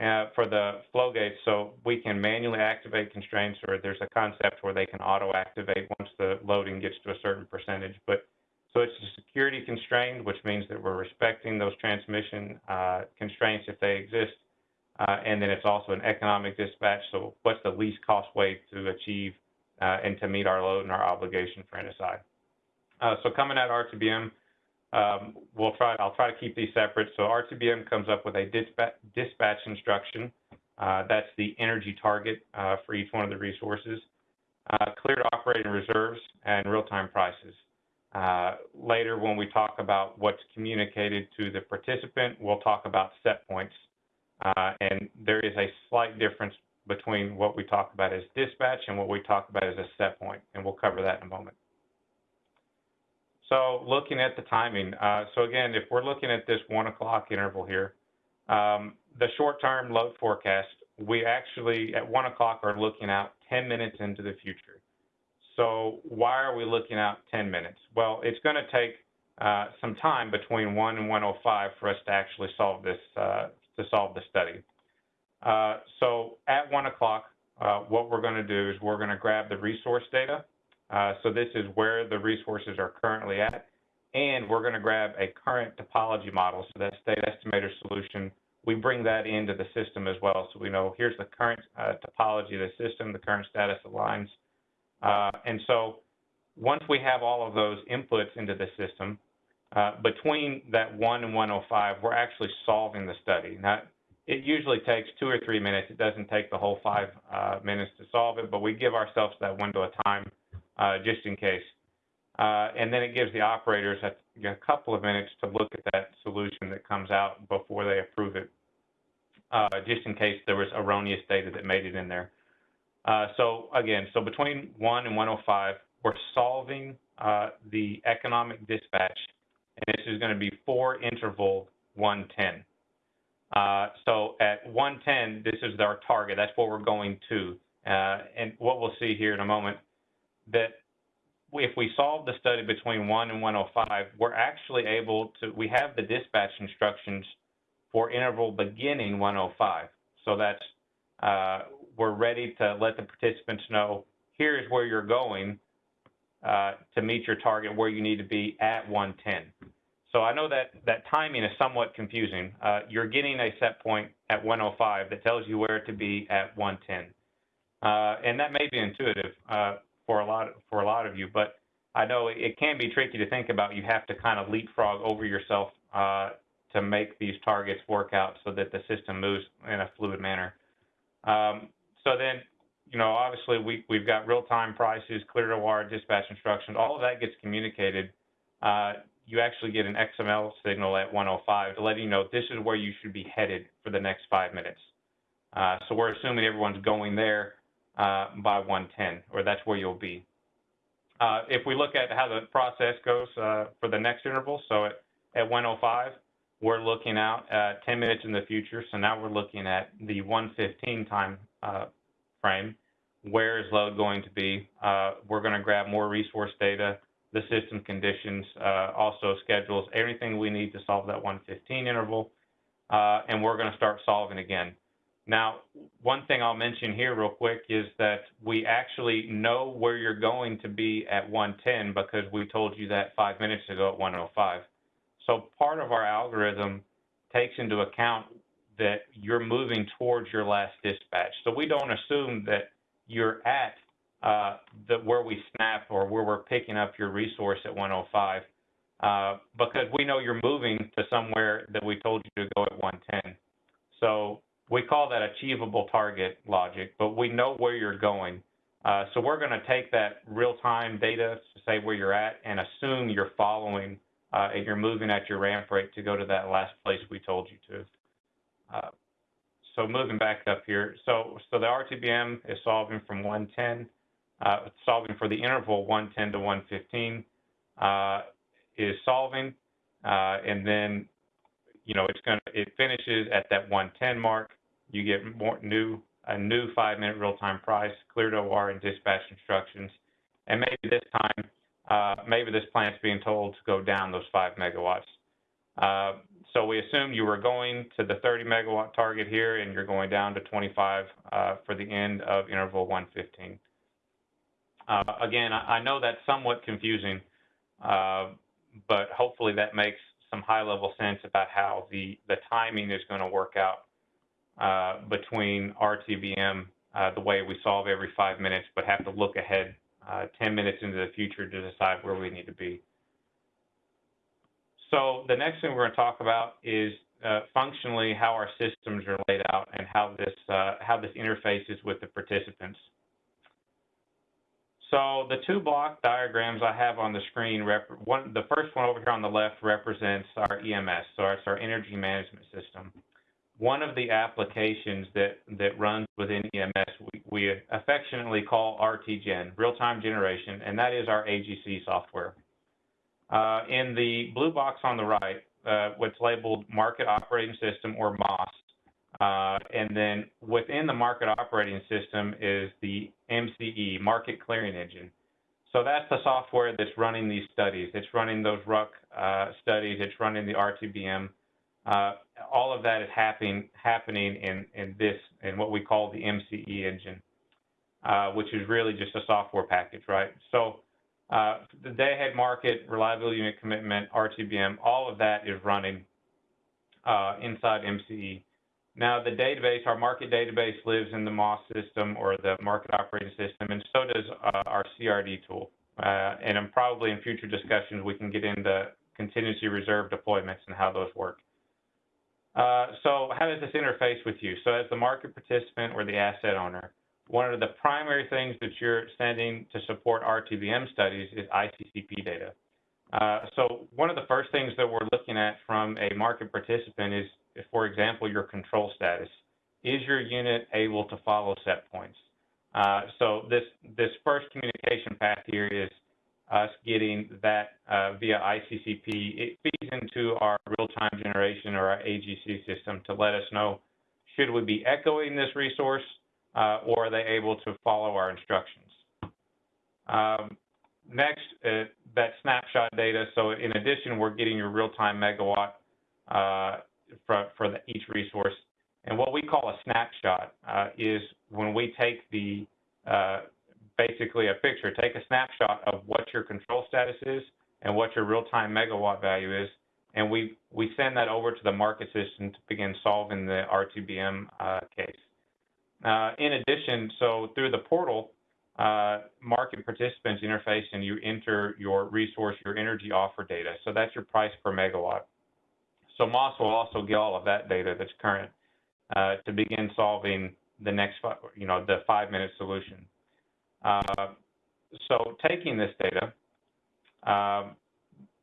uh, for the flow gates, so we can manually activate constraints, or there's a concept where they can auto-activate once the loading gets to a certain percentage. But so it's a security constrained, which means that we're respecting those transmission uh, constraints if they exist. Uh, and then it's also an economic dispatch. So what's the least cost way to achieve uh, and to meet our load and our obligation for NSI? Uh, so coming at RTBM, um, we'll try, I'll try to keep these separate. So RTBM comes up with a dispatch, dispatch instruction. Uh, that's the energy target uh, for each one of the resources. Uh, cleared operating reserves and real-time prices. Later, when we talk about what's communicated to the participant, we'll talk about set points. Uh, and there is a slight difference between what we talk about as dispatch and what we talk about as a set point, and we'll cover that in a moment. So looking at the timing, uh, so again, if we're looking at this one o'clock interval here, um, the short-term load forecast, we actually at one o'clock are looking out 10 minutes into the future. So why are we looking out 10 minutes? Well, it's going to take uh, some time between 1 and 105 for us to actually solve this, uh, to solve the study. Uh, so at 1 o'clock, uh, what we're going to do is we're going to grab the resource data uh, so this is where the resources are currently at. And we're going to grab a current topology model, so that state estimator solution. We bring that into the system as well, so we know here's the current uh, topology of the system, the current status of lines. Uh, and so once we have all of those inputs into the system, uh, between that 1 and 105, we're actually solving the study. Now, it usually takes two or three minutes. It doesn't take the whole five uh, minutes to solve it, but we give ourselves that window of time uh, just in case. Uh, and then it gives the operators a, a, couple of minutes to look at that solution that comes out before they approve it, uh, just in case there was erroneous data that made it in there. So again, so between 1 and 105, we're solving the economic dispatch, and this is going to be for interval 110. Uh, so at 110, this is our target. That's what we're going to. and what we'll see here in a moment that if we solve the study between 1 and 105, we're actually able to, we have the dispatch instructions for interval beginning 105. So that's, uh, we're ready to let the participants know, here's where you're going uh, to meet your target, where you need to be at 110. So I know that that timing is somewhat confusing. Uh, you're getting a set point at 105 that tells you where to be at 110. Uh, and that may be intuitive uh, for a lot for a lot of you, but I know it can be tricky to think about. You have to kind of leapfrog over yourself uh, to make these targets work out so that the system moves in a fluid manner. Um, so then, you know, obviously we, we've got real-time prices, clear to wire dispatch instructions, all of that gets communicated. Uh, you actually get an XML signal at 105 to let you know this is where you should be headed for the next five minutes. Uh, so we're assuming everyone's going there uh, by 110, or that's where you'll be. Uh, if we look at how the process goes uh, for the next interval, so at, at 105, we're looking out at 10 minutes in the future. So now we're looking at the 115 time uh, frame. Where is load going to be? Uh, we're going to grab more resource data, the system conditions, uh, also schedules, everything we need to solve that 115 interval, uh, and we're going to start solving again. Now, one thing I'll mention here real quick is that we actually know where you're going to be at 110 because we told you that five minutes ago at 105. So part of our algorithm takes into account that you're moving towards your last dispatch. So we don't assume that you're at uh, the, where we snap or where we're picking up your resource at 105 uh, because we know you're moving to somewhere that we told you to go at 110. So we call that achievable target logic, but we know where you're going. Uh, so we're going to take that real-time data to say where you're at and assume you're following uh, and you're moving at your ramp rate to go to that last place we told you to. Uh, so moving back up here, so so the RTBM is solving from 110, uh, solving for the interval 110 to 115 uh, is solving, uh, and then you know it's to it finishes at that 110 mark you get more new a new five minute real time price, clear to OR and dispatch instructions. And maybe this time, uh, maybe this plant's being told to go down those five megawatts. Uh, so we assume you were going to the 30 megawatt target here and you're going down to 25 uh, for the end of interval 115. Uh, again, I, know that's somewhat confusing, but hopefully that makes some high level sense about how the, the timing is going to work out uh, between RTBM, uh, the way we solve every five minutes, but have to look ahead uh, 10 minutes into the future to decide where we need to be. So the next thing we're going to talk about is uh, functionally how our systems are laid out and how this uh, how this interfaces with the participants. So the two block diagrams I have on the screen, one, the first one over here on the left represents our EMS, so it's our energy management system one of the applications that, that runs within EMS we, we affectionately call RTGen, real-time generation, and that is our AGC software. Uh, in the blue box on the right, uh, what's labeled Market Operating System or MOS, uh, and then within the Market Operating System is the MCE, Market Clearing Engine. So that's the software that's running these studies. It's running those RUC uh, studies. It's running the RTBM uh, all of that is happening happening in in this in what we call the MCE engine, uh, which is really just a software package, right? So uh, the day ahead market, reliability unit commitment, RTBM, all of that is running uh, inside MCE. Now the database, our market database lives in the MOS system or the market operating system, and so does uh, our CRD tool. Uh, and probably in future discussions, we can get into contingency reserve deployments and how those work. Uh, so how does this interface with you? So as the market participant or the asset owner, one of the primary things that you're sending to support RTBM studies is ICCP data. Uh, so one of the first things that we're looking at from a market participant is, for example, your control status. Is your unit able to follow set points? Uh, so this, this first communication path here is us getting that uh, via ICCP. It feeds into our real-time generation or our AGC system to let us know should we be echoing this resource uh, or are they able to follow our instructions. Um, next, uh, that snapshot data. So in addition, we're getting your real-time megawatt uh, for, for the, each resource. And what we call a snapshot uh, is when we take the uh, basically a picture. Take a snapshot of what your control status is and what your real-time megawatt value is, and we, we send that over to the market system to begin solving the RTBM uh, case. Uh, in addition, so through the portal, uh, market participants interface and you enter your resource, your energy offer data. So that's your price per megawatt. So Moss will also get all of that data that's current uh, to begin solving the next, you know, the five-minute solution. Uh, so taking this data, um,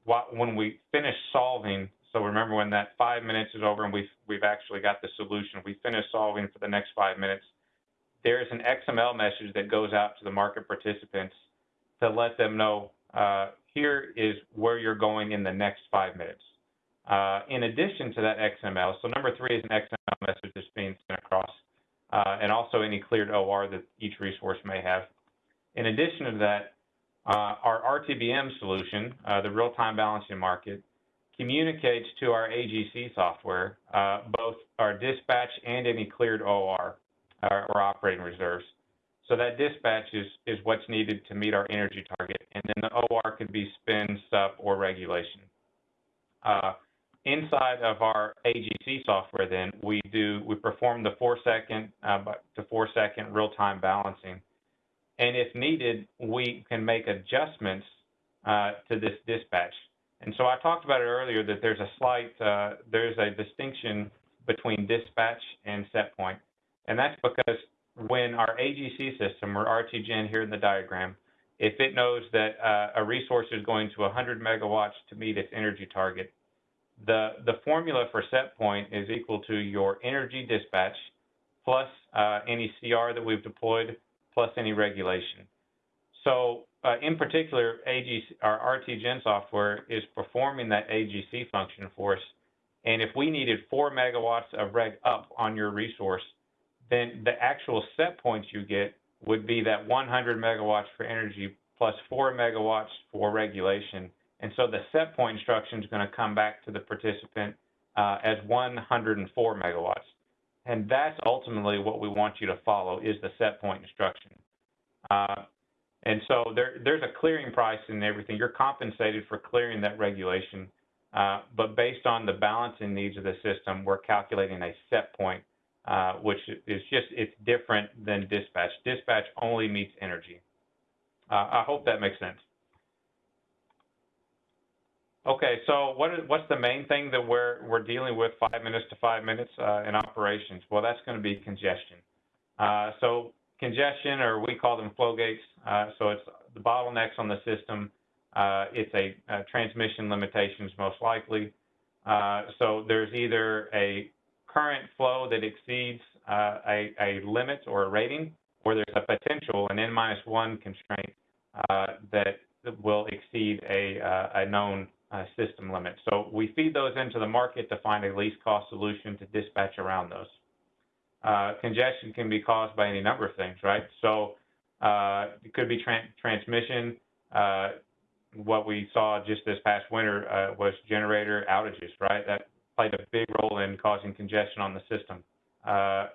when we finish solving, so remember when that five minutes is over and we've, we've actually got the solution, we finish solving for the next five minutes, there is an XML message that goes out to the market participants to let them know uh, here is where you're going in the next five minutes. Uh, in addition to that XML, so number three is an XML message that's being sent across, uh, and also any cleared OR that each resource may have. In addition to that, our RTBM solution, uh, the real-time balancing market, communicates to our AGC software uh, both our dispatch and any cleared OR or operating reserves. So that dispatch is, what's needed to meet our energy target, and then the OR could be spin, SUP, or regulation. Uh, inside of our AGC software, then we do we perform the four second uh, to four second real time balancing and if needed, we can make adjustments uh, to this dispatch. And so I talked about it earlier that there's a slight, uh, there's a distinction between dispatch and set point. And that's because when our AGC system, or RTGen here in the diagram, if it knows that uh, a resource is going to 100 megawatts to meet its energy target, the, the formula for set point is equal to your energy dispatch plus uh, any CR that we've deployed plus any regulation. So uh, in particular, AGC, our RTGen software is performing that AGC function for us. And if we needed four megawatts of reg up on your resource, then the actual set points you get would be that 100 megawatts for energy plus four megawatts for regulation. And so the set point instruction is going to come back to the participant uh, as 104 megawatts. And that's ultimately what we want you to follow is the set point instruction. Uh, and so there, there's a clearing price and everything. You're compensated for clearing that regulation. Uh, but based on the balancing needs of the system, we're calculating a set point, uh, which is just, it's different than dispatch. Dispatch only meets energy. Uh, I hope that makes sense. Okay, so what is, what's the main thing that we're, we're dealing with five minutes to five minutes uh, in operations? Well, that's going to be congestion. Uh, so congestion, or we call them flow gates, uh, so it's the bottlenecks on the system. Uh, it's a, a, transmission limitations most likely. Uh, so there's either a current flow that exceeds a, a, limit or a rating, or there's a potential, an N minus one constraint that will exceed a, a known uh, system limits. So we feed those into the market to find a least cost solution to dispatch around those. Uh, congestion can be caused by any number of things, right? So uh, it could be tra transmission. Uh, what we saw just this past winter uh, was generator outages, right? That played a big role in causing congestion on the system. Uh,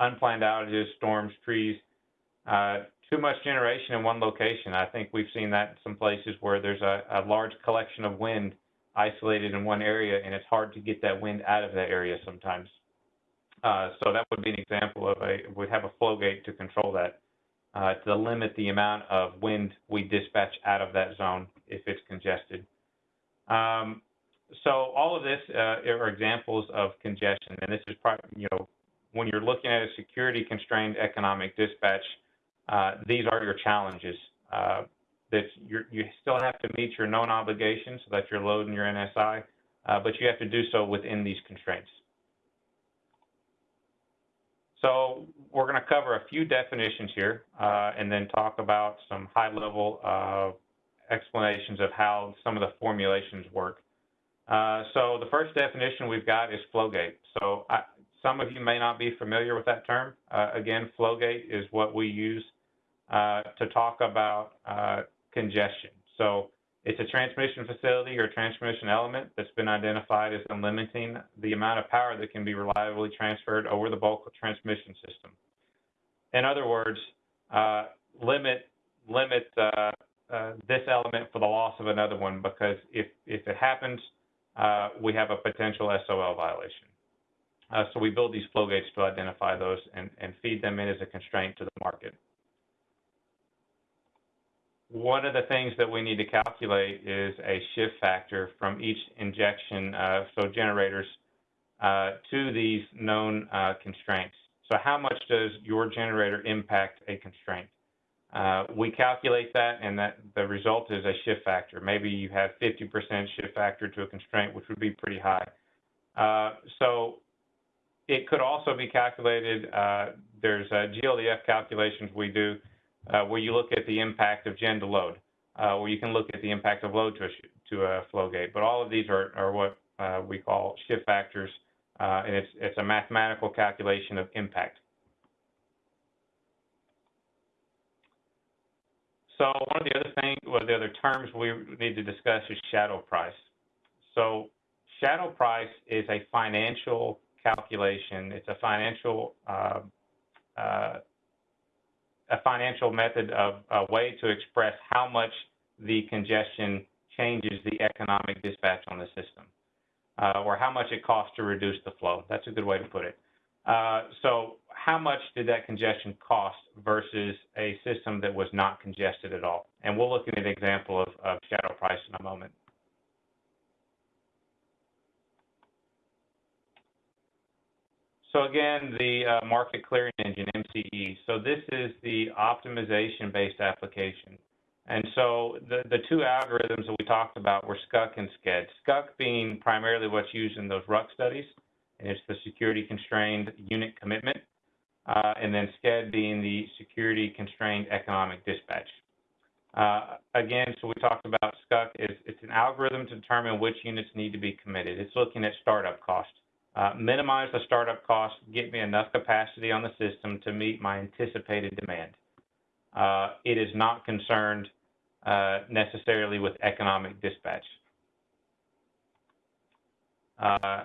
unplanned outages, storms, trees, too much generation in one location. I think we've seen that in some places where there's a, a large collection of wind isolated in one area, and it's hard to get that wind out of that area sometimes. Uh, so that would be an example of a, we'd have a flow gate to control that, uh, to limit the amount of wind we dispatch out of that zone if it's congested. Um, so all of this uh, are examples of congestion, and this is, probably, you know, when you're looking at a security constrained economic dispatch, uh, these are your challenges. Uh, that you still have to meet your known obligations so that you're loading your NSI, uh, but you have to do so within these constraints. So we're going to cover a few definitions here uh, and then talk about some high-level uh, explanations of how some of the formulations work. Uh, so the first definition we've got is Flowgate. So I, some of you may not be familiar with that term. again, Flowgate is what we use uh, to talk about uh, congestion. So it's a transmission facility or transmission element that's been identified as limiting the amount of power that can be reliably transferred over the bulk of transmission system. In other words, uh, limit limit uh, uh, this element for the loss of another one because if if it happens, we have a potential SOL violation. Uh, so we build these flow gates to identify those and, and feed them in as a constraint to the market. One of the things that we need to calculate is a shift factor from each injection, uh, so generators, uh, to these known uh, constraints. So how much does your generator impact a constraint? Uh, we calculate that, and that the result is a shift factor. Maybe you have 50% shift factor to a constraint, which would be pretty high. Uh, so it could also be calculated. Uh, there's GLDF calculations we do uh, where you look at the impact of gen to load, uh, where you can look at the impact of load to a, to a flow gate. But all of these are, are what uh, we call shift factors, uh, and it's, it's a mathematical calculation of impact. So one of the other things, well, the other terms we need to discuss is shadow price. So shadow price is a financial calculation. It's a financial uh, uh, a financial method of a way to express how much the congestion changes the economic dispatch on the system, uh, or how much it costs to reduce the flow. That's a good way to put it. Uh, so how much did that congestion cost versus a system that was not congested at all? And we'll look at an example of, of shadow price in a moment. So again, the uh, market clearing engine, MCE. So this is the optimization-based application. And so the, two algorithms that we talked about were SCUC and SCED. SCUC being primarily what's used in those RUC studies, and it's the security constrained unit commitment. Uh, and then SCED being the security constrained economic dispatch. Uh, again, so we talked about SCUC it's an algorithm to determine which units need to be committed. It's looking at startup cost. Uh, minimize the startup cost, get me enough capacity on the system to meet my anticipated demand. Uh, it is not concerned uh, necessarily with economic dispatch. Uh,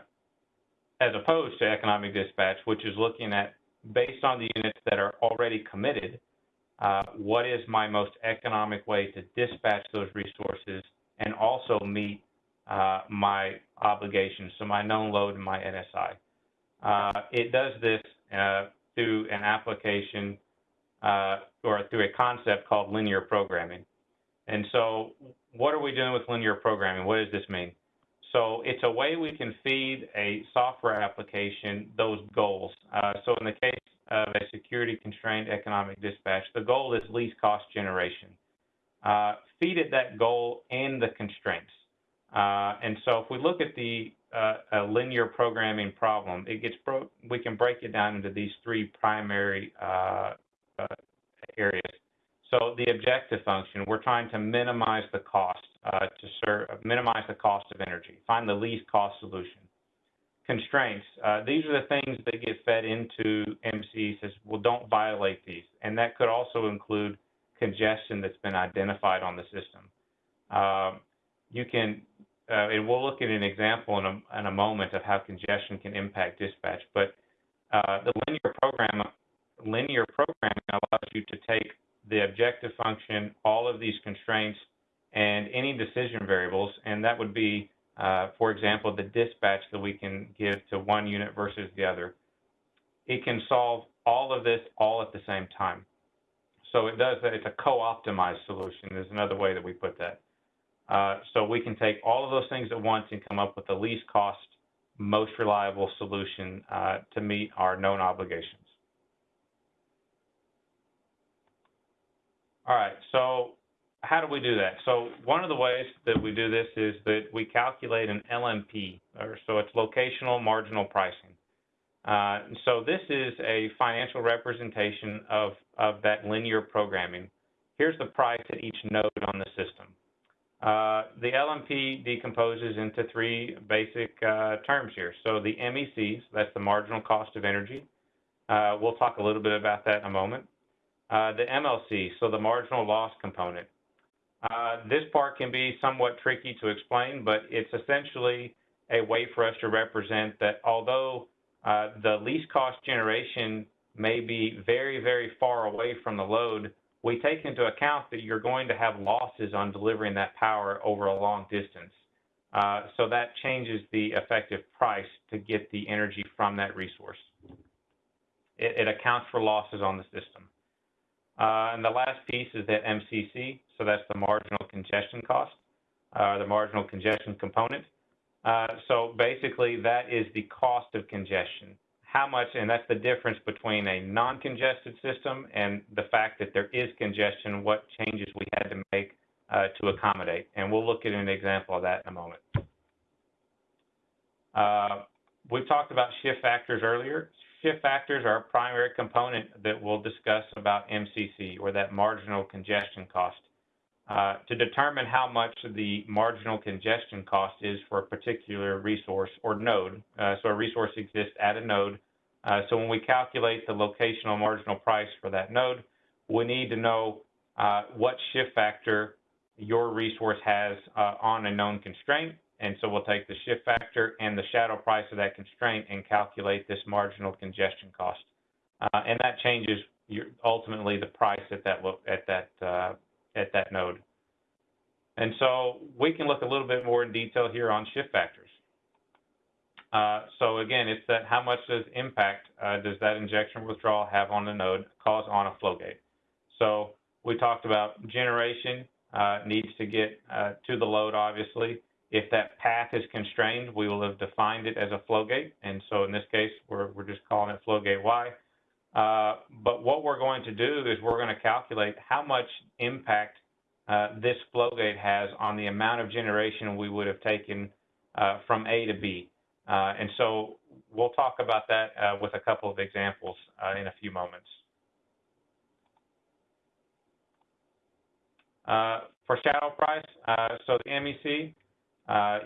as opposed to economic dispatch, which is looking at, based on the units that are already committed, uh, what is my most economic way to dispatch those resources and also meet uh, my obligations, so my known load and my NSI. Uh, it does this uh, through an application uh, or through a concept called linear programming. And so what are we doing with linear programming? What does this mean? So it's a way we can feed a software application those goals. Uh, so in the case of a security constrained economic dispatch, the goal is least cost generation. Uh, feed it that goal and the constraints. Uh, and so if we look at the uh, linear programming problem, it gets we can break it down into these three primary uh, uh, areas. So the objective function, we're trying to minimize the cost uh, to serve, minimize the cost of energy, find the least cost solution. Constraints, uh, these are the things that get fed into MC says, well, don't violate these. And that could also include congestion that's been identified on the system. Um, you can, uh, and we'll look at an example in a, in a moment of how congestion can impact dispatch, but uh, the linear program, linear programming allows you to take the objective function, all of these constraints, and any decision variables, and that would be, uh, for example, the dispatch that we can give to one unit versus the other. It can solve all of this all at the same time. So it does that. It's a co-optimized solution is another way that we put that. Uh, so we can take all of those things at once and come up with the least cost, most reliable solution uh, to meet our known obligations. All right, so how do we do that? So one of the ways that we do this is that we calculate an LMP, or so it's locational marginal pricing. Uh, so this is a financial representation of, of that linear programming. Here's the price at each node on the system. Uh, the LMP decomposes into three basic uh, terms here. So the MECs, that's the marginal cost of energy. Uh, we'll talk a little bit about that in a moment. Uh, the MLC, so the marginal loss component. Uh, this part can be somewhat tricky to explain, but it's essentially a way for us to represent that although the least cost generation may be very, very far away from the load, we take into account that you're going to have losses on delivering that power over a long distance. Uh, so that changes the effective price to get the energy from that resource. It, it accounts for losses on the system. Uh, and the last piece is that MCC, so that's the marginal congestion cost, uh, the marginal congestion component. Uh, so basically, that is the cost of congestion. How much, and that's the difference between a non-congested system and the fact that there is congestion, what changes we had to make uh, to accommodate. And we'll look at an example of that in a moment. Uh, we talked about shift factors earlier. Shift factors are a primary component that we'll discuss about MCC, or that marginal congestion cost. Uh, to determine how much the marginal congestion cost is for a particular resource or node. Uh, so a resource exists at a node. Uh, so when we calculate the locational marginal price for that node, we need to know uh, what shift factor your resource has uh, on a known constraint. And so we'll take the shift factor and the shadow price of that constraint and calculate this marginal congestion cost. and that changes your, ultimately the price at that, at that at that node. And so we can look a little bit more in detail here on shift factors. Uh, so again, it's that how much does impact uh, does that injection withdrawal have on the node cause on a flow gate? So we talked about generation uh, needs to get to the load, obviously. If that path is constrained, we will have defined it as a flow gate. And so in this case, we're, we're just calling it flow gate Y. Uh, but what we're going to do is we're going to calculate how much impact uh, this flow gate has on the amount of generation we would have taken uh, from A to B. Uh, and so we'll talk about that uh, with a couple of examples uh, in a few moments. for shadow price, so the MEC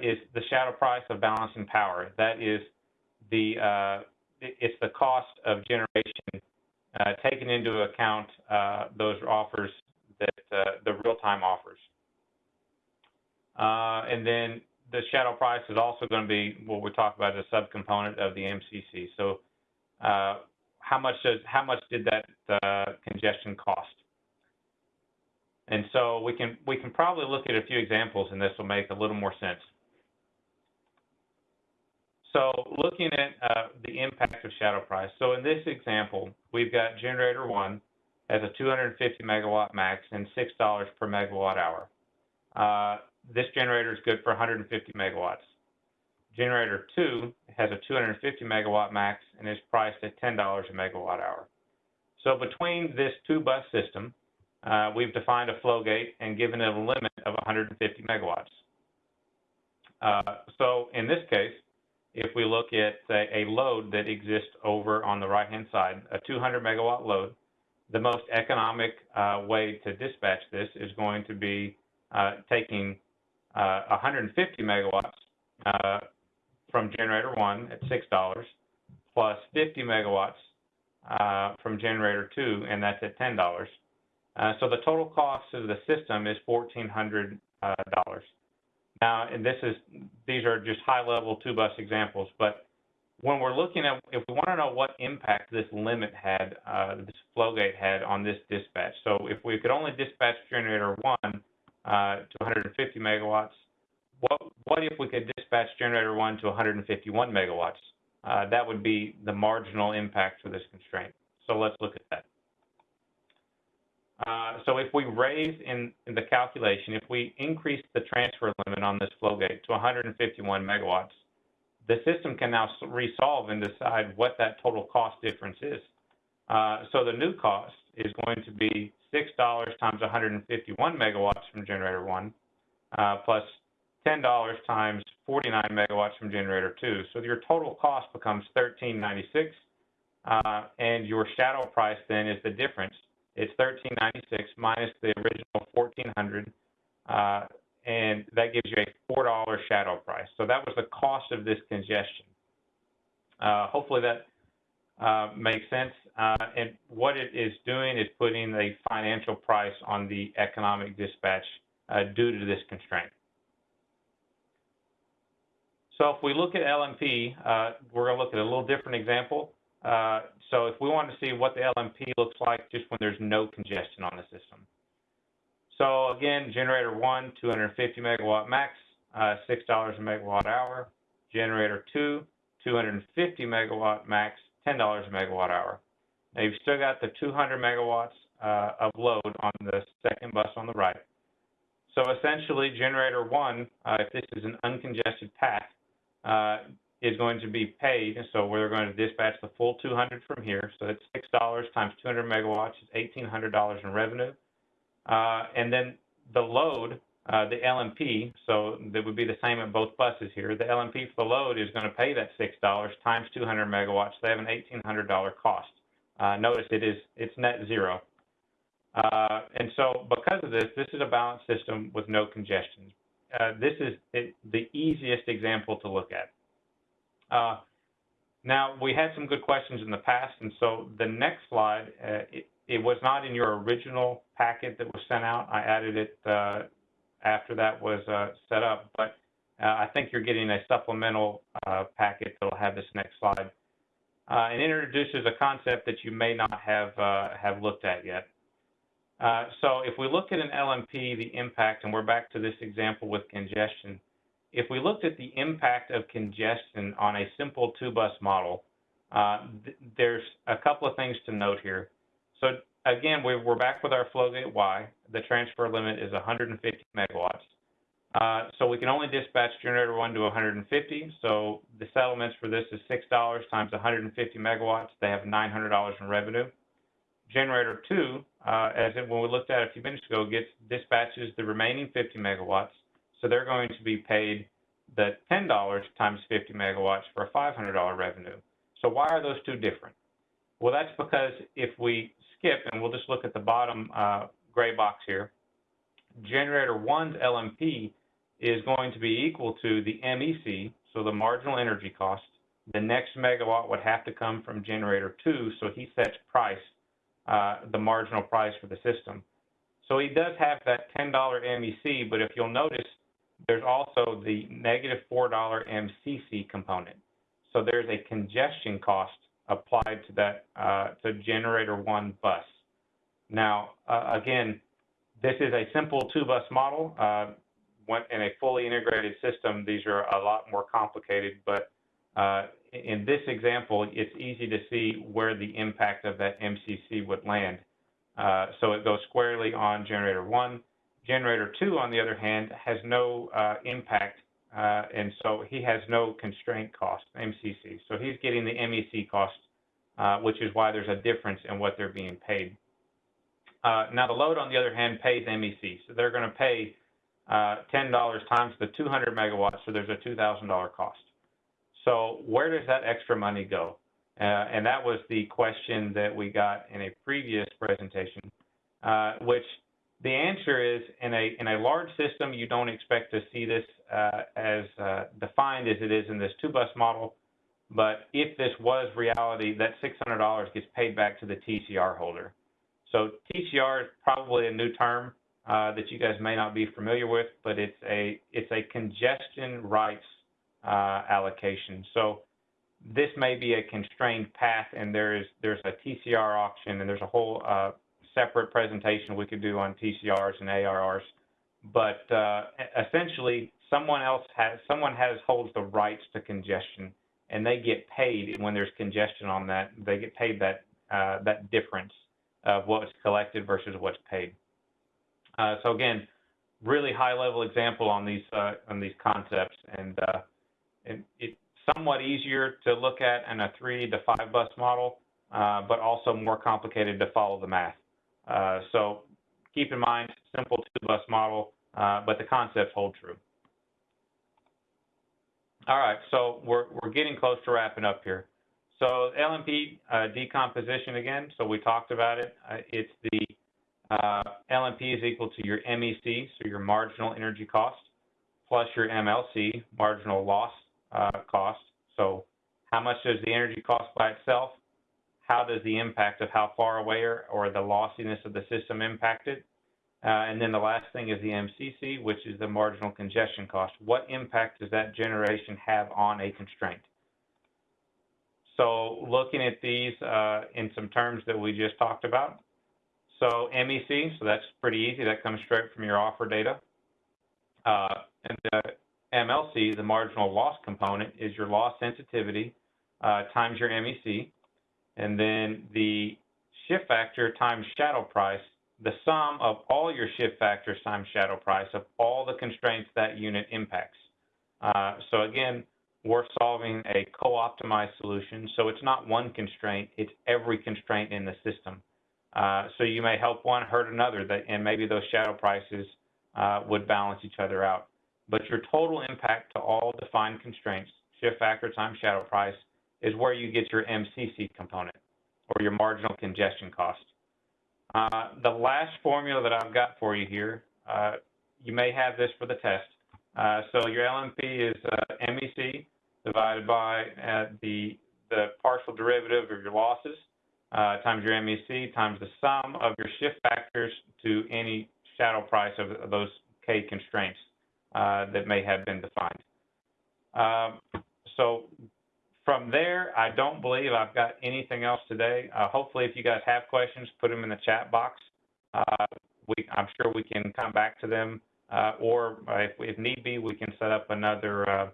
is the shadow price of balancing power. That is the it's the cost of generation uh, taking into account uh, those offers that uh, the real-time offers. And then the shadow price is also going to be what we talk about as a subcomponent of the MCC. So uh, how much does how much did that congestion cost? And so we can we can probably look at a few examples, and this will make a little more sense. So looking at uh, the impact of shadow price. So in this example, we've got generator one has a 250 megawatt max and $6 per megawatt hour. This generator is good for 150 megawatts. Generator two has a 250 megawatt max and is priced at $10 a megawatt hour. So between this two bus system, uh, we've defined a flow gate and given it a limit of 150 megawatts. Uh, so in this case, if we look at a, a load that exists over on the right-hand side, a 200 megawatt load, the most economic uh, way to dispatch this is going to be uh, taking uh, 150 megawatts uh, from generator one at $6 plus 50 megawatts uh, from generator two, and that's at $10. Uh, so the total cost of the system is $1,400. Now, and this is, these are just high-level two-bus examples, but when we're looking at, if we want to know what impact this limit had, uh, this flow gate had on this dispatch. So if we could only dispatch generator one uh, to 150 megawatts, what, what if we could dispatch generator one to 151 megawatts? Uh, that would be the marginal impact for this constraint. So let's look at that. Uh, so if we raise in, in, the calculation, if we increase the transfer limit on this flow gate to 151 megawatts, the system can now resolve and decide what that total cost difference is. Uh, so the new cost is going to be $6 times 151 megawatts from generator one, uh, plus $10 times 49 megawatts from generator two. So your total cost becomes 1396, uh, and your shadow price then is the difference it's 1396 minus the original 1400 uh, and that gives you a $4 shadow price. So that was the cost of this congestion. Uh, hopefully that uh, makes sense. Uh, and what it is doing is putting a financial price on the economic dispatch uh, due to this constraint. So if we look at LMP, uh, we're going to look at a little different example. Uh, so if we want to see what the LMP looks like just when there's no congestion on the system. So again, generator one, 250 megawatt max, uh, $6 a megawatt hour. Generator two, 250 megawatt max, $10 a megawatt hour. Now you've still got the 200 megawatts uh, of load on the second bus on the right. So essentially, generator one, uh, if this is an uncongested path, uh, is going to be paid. So we're going to dispatch the full 200 from here. So that's six dollars times 200 megawatts is 1,800 dollars in revenue. Uh, and then the load, uh, the LMP, so that would be the same at both buses here. The LMP for the load is going to pay that six dollars times 200 megawatts. They have an 1,800 dollar cost. Uh, notice it is it's net zero. Uh, and so because of this, this is a balanced system with no congestion. Uh, this is it, the easiest example to look at. Uh, now, we had some good questions in the past, and so the next slide, uh, it, it, was not in your original packet that was sent out. I added it after that was uh, set up, but I think you're getting a supplemental packet that will have this next slide. and introduces a concept that you may not have have looked at yet. Uh, so if we look at an LMP, the impact, and we're back to this example with congestion, if we looked at the impact of congestion on a simple two-bus model, uh, th there's a couple of things to note here. So again, we're, we're back with our Flowgate Y. The transfer limit is 150 megawatts. Uh, so we can only dispatch generator one to 150. So the settlements for this is $6 times 150 megawatts. They have $900 in revenue. Generator two, uh, as it, when we looked at a few minutes ago, gets dispatches the remaining 50 megawatts. So they're going to be paid the $10 times 50 megawatts for a $500 revenue. So why are those two different? Well, that's because if we skip, and we'll just look at the bottom uh, gray box here, generator one's LMP is going to be equal to the MEC, so the marginal energy cost. The next megawatt would have to come from generator two, so he sets price uh, the marginal price for the system. So he does have that $10 MEC, but if you'll notice, there's also the negative $4 MCC component. So there's a congestion cost applied to that uh, to generator one bus. Now, uh, again, this is a simple two-bus model. Uh, in a fully integrated system, these are a lot more complicated, but uh, in this example, it's easy to see where the impact of that MCC would land. Uh, so it goes squarely on generator one. Generator two, on the other hand, has no uh, impact, uh, and so he has no constraint cost, MCC. So he's getting the MEC cost, uh, which is why there's a difference in what they're being paid. Uh, now the load, on the other hand, pays MEC. So they're going to pay uh, $10 times the 200 megawatts, so there's a $2,000 cost. So where does that extra money go? Uh, and that was the question that we got in a previous presentation, uh, which the answer is in a in a large system, you don't expect to see this uh, as uh, defined as it is in this two-bus model. But if this was reality, that $600 gets paid back to the TCR holder. So TCR is probably a new term uh, that you guys may not be familiar with, but it's a it's a congestion rights uh, allocation. So this may be a constrained path, and there is there's a TCR auction, and there's a whole uh, separate presentation we could do on TCRs and ARRs. But uh, essentially, someone else has someone has holds the rights to congestion, and they get paid when there's congestion on that. They get paid that uh, that difference of what's collected versus what's paid. Uh, so again, really high level example on these uh, on these concepts, and uh, it, it's somewhat easier to look at in a three to five bus model, uh, but also more complicated to follow the math. Uh, so keep in mind, simple two bus model, uh, but the concepts hold true. All right, so we're, we're getting close to wrapping up here. So LMP uh, decomposition again, so we talked about it. Uh, it's the uh, LMP is equal to your MEC, so your marginal energy cost, plus your MLC, marginal loss uh, cost. So how much does the energy cost by itself? How does the impact of how far away or, or the lossiness of the system impact it? Uh, and then the last thing is the MCC, which is the marginal congestion cost. What impact does that generation have on a constraint? So looking at these uh, in some terms that we just talked about. So MEC, so that's pretty easy. That comes straight from your offer data. Uh, and uh, MLC, the marginal loss component, is your loss sensitivity uh, times your MEC. And then the shift factor times shadow price, the sum of all your shift factors times shadow price of all the constraints that unit impacts. Uh, so again, we're solving a co-optimized solution. So it's not one constraint, it's every constraint in the system. Uh, so you may help one, hurt another, that, and maybe those shadow prices uh, would balance each other out. But your total impact to all defined constraints, shift factor times shadow price, is where you get your MCC component, or your marginal congestion cost. Uh, the last formula that I've got for you here, uh, you may have this for the test. Uh, so your LMP is uh, MEC divided by uh, the, the partial derivative of your losses uh, times your MEC times the sum of your shift factors to any shadow price of, those K constraints that may have been defined. Um, so from there, I don't believe I've got anything else today. Uh, hopefully, if you guys have questions, put them in the chat box. Uh, we, I'm sure we can come back to them, uh, or if, if, need be, we can set up another uh,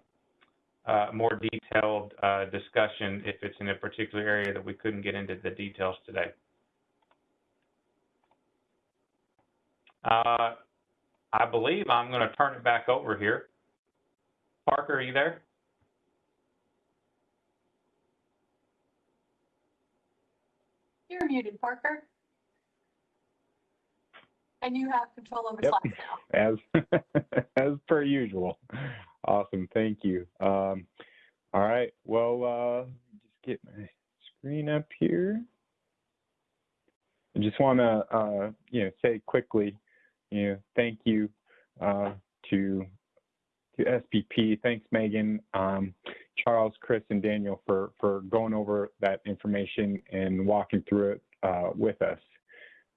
uh, more detailed uh, discussion if it's in a particular area that we couldn't get into the details today. Uh, I believe I'm going to turn it back over here. Parker, are you there? You're muted, Parker. And you have control over Yep. slides now. as as per usual. Awesome, thank you. Um, all right, well, uh, just get my screen up here. I just want to, uh, you know, say quickly, you know, thank you uh, to to SPP. Thanks, Megan, um, Charles, Chris, and Daniel for for going over that information and walking through it uh, with us.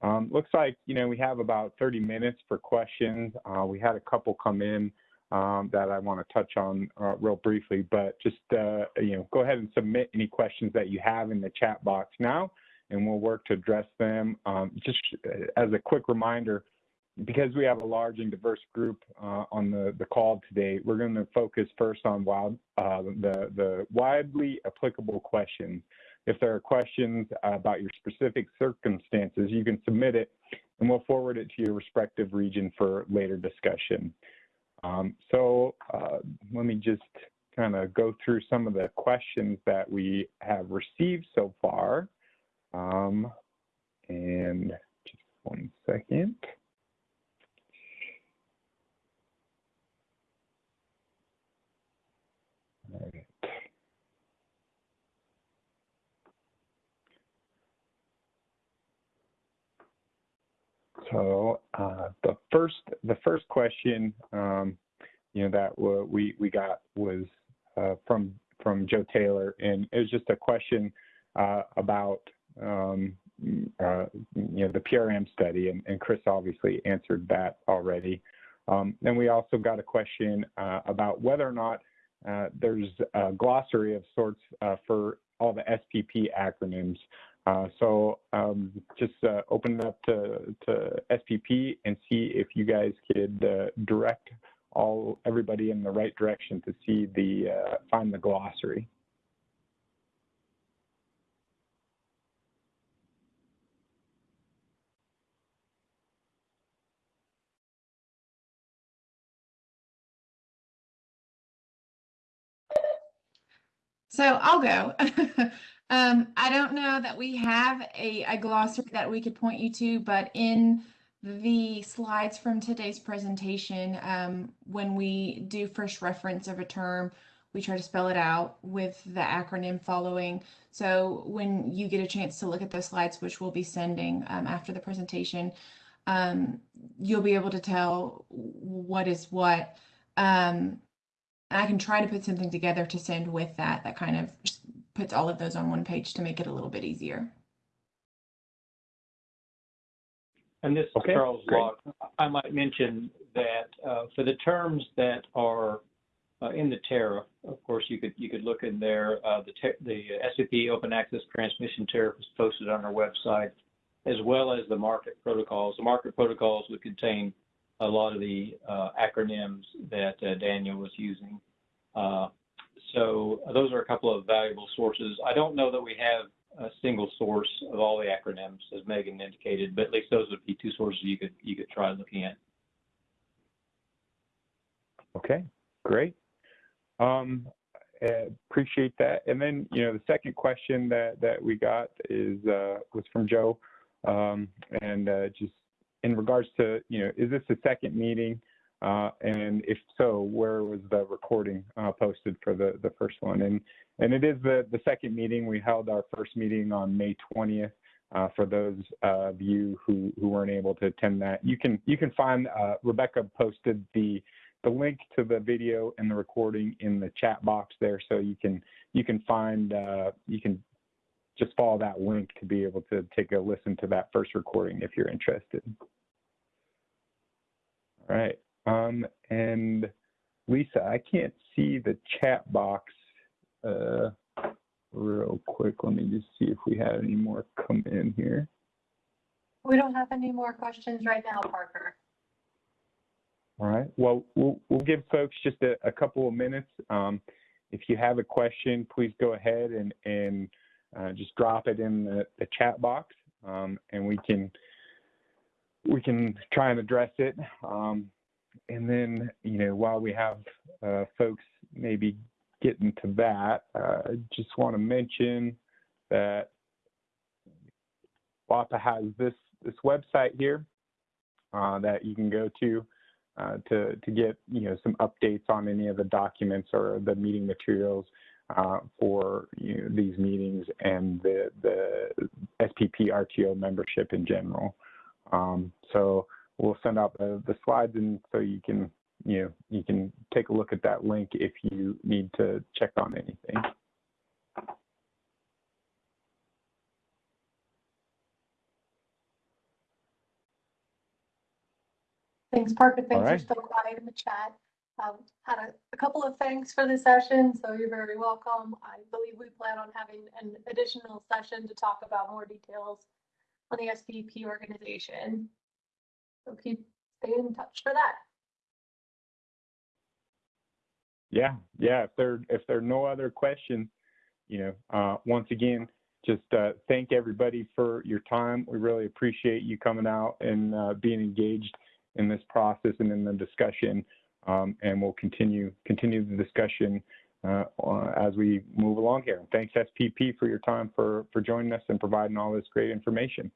Um, looks like, you know, we have about 30 minutes for questions. Uh, we had a couple come in um, that I want to touch on uh, real briefly, but just, uh, you know, go ahead and submit any questions that you have in the chat box now, and we'll work to address them. Um, just as a quick reminder, because we have a large and diverse group uh, on the, the call today, we're going to focus first on wild, uh, the, the widely applicable questions. If there are questions about your specific circumstances, you can submit it and we'll forward it to your respective region for later discussion. Um, so uh, let me just kind of go through some of the questions that we have received so far. Um, and just one second. All right. So uh, the first the first question um, you know that we we got was uh, from from Joe Taylor, and it was just a question uh, about um, uh, you know the PRM study, and, and, Chris obviously answered that already. Um, then we also got a question uh, about whether or not uh, there's a glossary of sorts for all the SPP acronyms. Uh, so um, just uh, open it up to, to SPP and see if you guys could uh, direct all everybody in the right direction to see the uh, find the glossary. So I'll go. Um, I don't know that we have a, a glossary that we could point you to, but in the slides from today's presentation, um, when we do first reference of a term, we try to spell it out with the acronym following. So when you get a chance to look at those slides, which we'll be sending um, after the presentation, um, you'll be able to tell what is what. Um, I can try to put something together to send with that, that kind of puts all of those on one page to make it a little bit easier. And this okay, Charles great. Locke. I might mention that uh, for the terms that are uh, in the tariff, of course, you could you could look in there. Uh, the the SPP Open Access Transmission Tariff is posted on our website, as well as the market protocols. The market protocols would contain a lot of the uh, acronyms that uh, Daniel was using. Uh, so those are a couple of valuable sources. I don't know that we have a single source of all the acronyms, as Megan indicated, but at least those would be two sources you could you could try looking at. Okay, great. Um, uh, appreciate that. And then, you know, the second question that that we got is uh, was from Joe, um, and uh, just in regards to, you know, is this the second meeting? Uh, and if so, where was the recording uh, posted for the the first one? And and it is the the second meeting. We held our first meeting on May 20th. Uh, for those of you who who weren't able to attend that, you can you can find uh, Rebecca posted the the link to the video and the recording in the chat box there, so you can you can find uh, you can just follow that link to be able to take a listen to that first recording if you're interested. All right, um, and Lisa, I can't see the chat box uh, real quick. Let me just see if we have any more come in here. We don't have any more questions right now, Parker. All right. Well, we'll, we'll give folks just a, a couple of minutes. Um, if you have a question, please go ahead and, and uh, just drop it in the, the chat box, um, and we can we can try and address it. Um, and then, you know, while we have uh, folks maybe getting to that, uh, I just want to mention that WAPA has this this website here uh, that you can go to uh, to to get you know some updates on any of the documents or the meeting materials uh, for you know, these meetings and the the SPP RTO membership in general. Um, so we'll send out the, the slides and so you can you know you can take a look at that link if you need to check on anything. Thanks, Parker. Thanks, you're still quiet in the chat. Um, had a, a couple of thanks for the session, so you're very welcome. I believe we plan on having an additional session to talk about more details on the SPP organization. So keep, staying in touch for that. Yeah, yeah. If there if there are no other questions, you know, uh, once again, just uh, thank everybody for your time. We really appreciate you coming out and uh, being engaged in this process and in the discussion. Um, and we'll continue continue the discussion Uh, uh, as we move along here. Thanks SPP for your time for for joining us and providing all this great information.